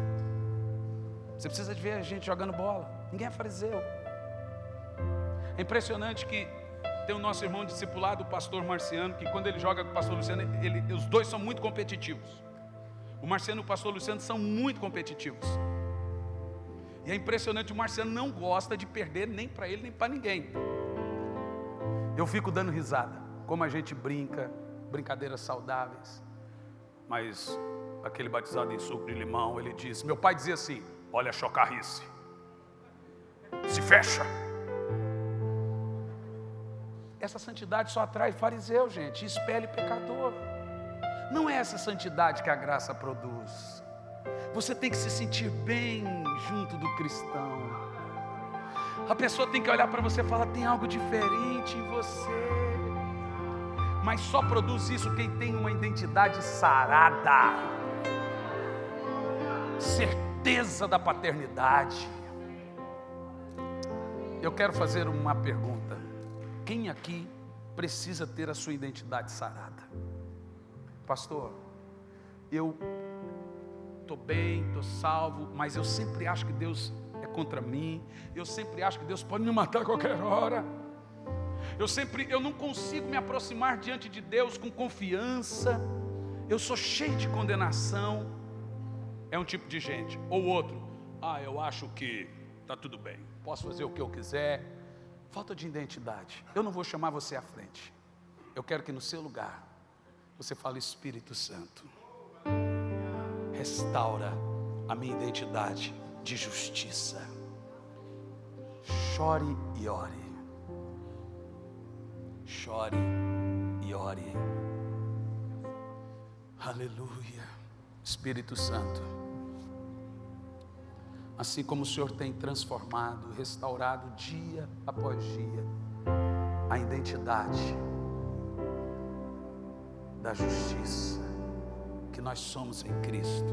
A: Você precisa de ver a gente jogando bola. Ninguém é fariseu. É impressionante que tem o nosso irmão discipulado, o pastor Marciano, que quando ele joga com o pastor Luciano, ele, os dois são muito competitivos. O Marciano e o pastor Luciano são muito competitivos. É impressionante, o Marciano não gosta de perder nem para ele, nem para ninguém. Eu fico dando risada, como a gente brinca, brincadeiras saudáveis mas aquele batizado em suco de limão, ele diz: Meu pai dizia assim: Olha a chocarrice, se fecha. Essa santidade só atrai fariseu, gente, espelhe pecador. Não é essa santidade que a graça produz. Você tem que se sentir bem junto do cristão. A pessoa tem que olhar para você e falar: tem algo diferente em você mas só produz isso quem tem uma identidade sarada. Certeza da paternidade. Eu quero fazer uma pergunta. Quem aqui precisa ter a sua identidade sarada? Pastor, eu estou bem, estou salvo, mas eu sempre acho que Deus é contra mim, eu sempre acho que Deus pode me matar a qualquer hora. Eu sempre, eu não consigo me aproximar diante de Deus com confiança. Eu sou cheio de condenação. É um tipo de gente. Ou outro, ah, eu acho que está tudo bem, posso fazer o que eu quiser. Falta de identidade. Eu não vou chamar você à frente. Eu quero que no seu lugar você fale Espírito Santo. Restaura a minha identidade de justiça. Chore e ore. Chore e ore. Aleluia. Espírito Santo. Assim como o Senhor tem transformado, restaurado dia após dia a identidade da justiça que nós somos em Cristo.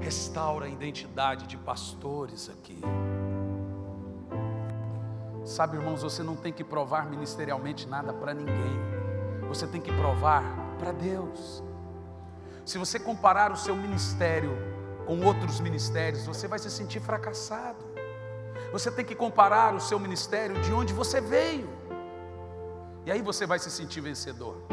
A: Restaura a identidade de pastores aqui. Sabe, irmãos, você não tem que provar ministerialmente nada para ninguém. Você tem que provar para Deus. Se você comparar o seu ministério com outros ministérios, você vai se sentir fracassado. Você tem que comparar o seu ministério de onde você veio. E aí você vai se sentir vencedor.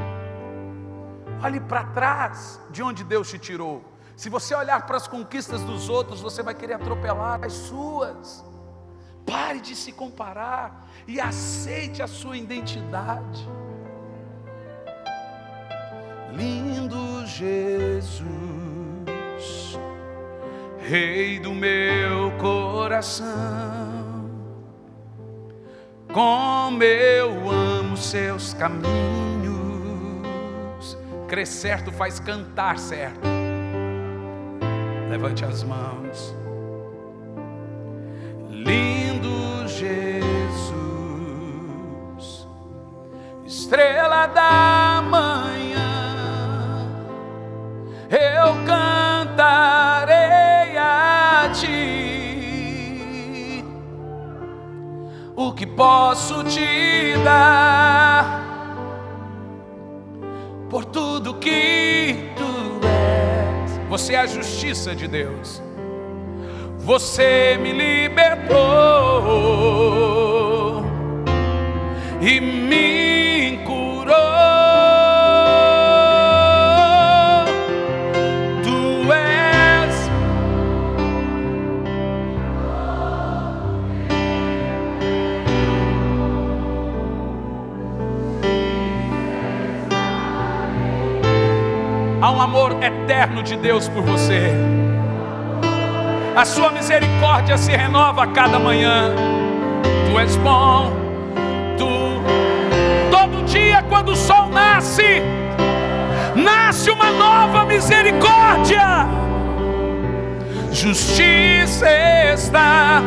A: Olhe para trás de onde Deus te tirou. Se você olhar para as conquistas dos outros, você vai querer atropelar as suas. Pare de se comparar e aceite a sua identidade. Lindo Jesus, Rei do meu coração, como eu amo seus caminhos. Crer certo faz cantar certo. Levante as mãos. estrela da manhã, eu cantarei a ti o que posso te dar por tudo que tu és. Você é a justiça de Deus. Você me libertou e me um amor eterno de Deus por você. A sua misericórdia se renova a cada manhã. Tu és bom. Tu todo dia quando o sol nasce, nasce uma nova misericórdia. Justiça está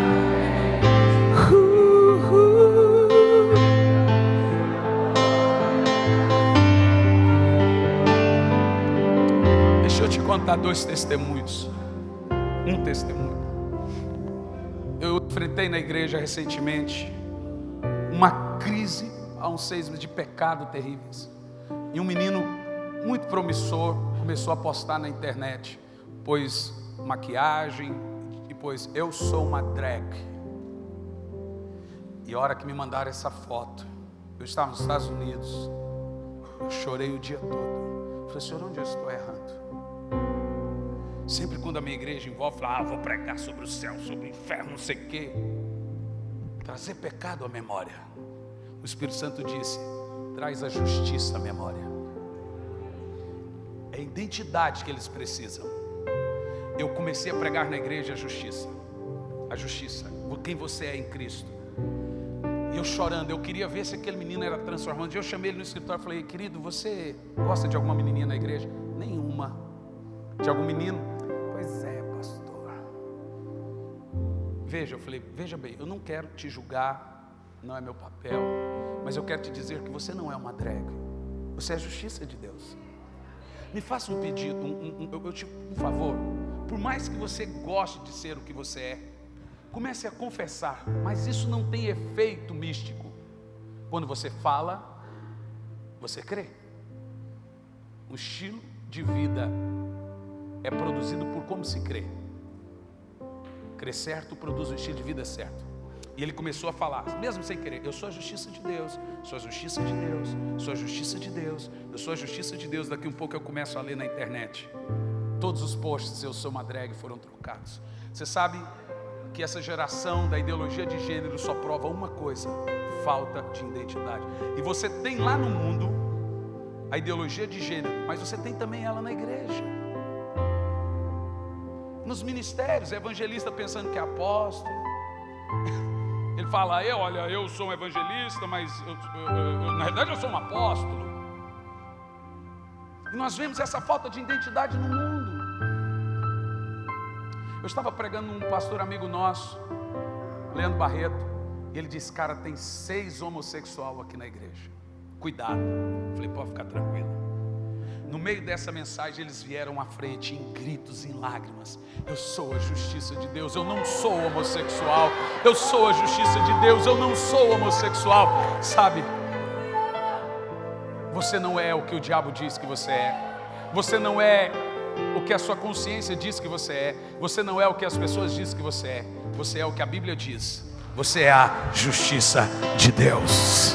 A: contar dois testemunhos. Um testemunho. Eu enfrentei na igreja recentemente uma crise há uns seis meses de pecado terríveis. E um menino muito promissor começou a postar na internet, pois maquiagem e pois eu sou uma drag. E a hora que me mandaram essa foto, eu estava nos Estados Unidos, eu chorei o dia todo. Falei, Senhor, onde eu estou errando? Sempre quando a minha igreja envolve, fala, ah, vou pregar sobre o céu, sobre o inferno, não sei o quê. Trazer pecado à memória. O Espírito Santo disse, traz a justiça à memória. É a identidade que eles precisam. Eu comecei a pregar na igreja a justiça. A justiça. Quem você é em Cristo. E eu chorando, eu queria ver se aquele menino era transformado. Eu chamei ele no escritório e falei, querido, você gosta de alguma menininha na igreja? Nenhuma. De algum menino? Veja, eu falei, veja bem, eu não quero te julgar, não é meu papel, mas eu quero te dizer que você não é uma drag, você é a justiça de Deus. Me faça um pedido, um, um, eu, eu te, por favor. Por mais que você goste de ser o que você é, comece a confessar, mas isso não tem efeito místico. Quando você fala, você crê. O estilo de vida é produzido por como se crê. Crer certo produz um estilo de vida certo. E ele começou a falar, mesmo sem querer, eu sou a justiça de Deus, sou a justiça de Deus, sou a justiça de Deus, eu sou a justiça de Deus. Daqui um pouco eu começo a ler na internet. Todos os posts eu sou uma drag foram trocados. Você sabe que essa geração da ideologia de gênero só prova uma coisa: falta de identidade. E você tem lá no mundo a ideologia de gênero, mas você tem também ela na igreja. Nos ministérios, evangelista pensando que é apóstolo. Ele fala, eu, olha, eu sou um evangelista, mas eu, eu, eu, na verdade eu sou um apóstolo. E nós vemos essa falta de identidade no mundo. Eu estava pregando um pastor amigo nosso, Leandro Barreto, e ele disse: Cara, tem seis homossexuais aqui na igreja. Cuidado. Eu falei: Pode ficar tranquilo. No meio dessa mensagem, eles vieram à frente em gritos, em lágrimas. Eu sou a justiça de Deus, eu não sou homossexual. Eu sou a justiça de Deus, eu não sou homossexual. Sabe? Você não é o que o diabo diz que você é. Você não é o que a sua consciência diz que você é. Você não é o que as pessoas dizem que você é. Você é o que a Bíblia diz. Você é a justiça de Deus.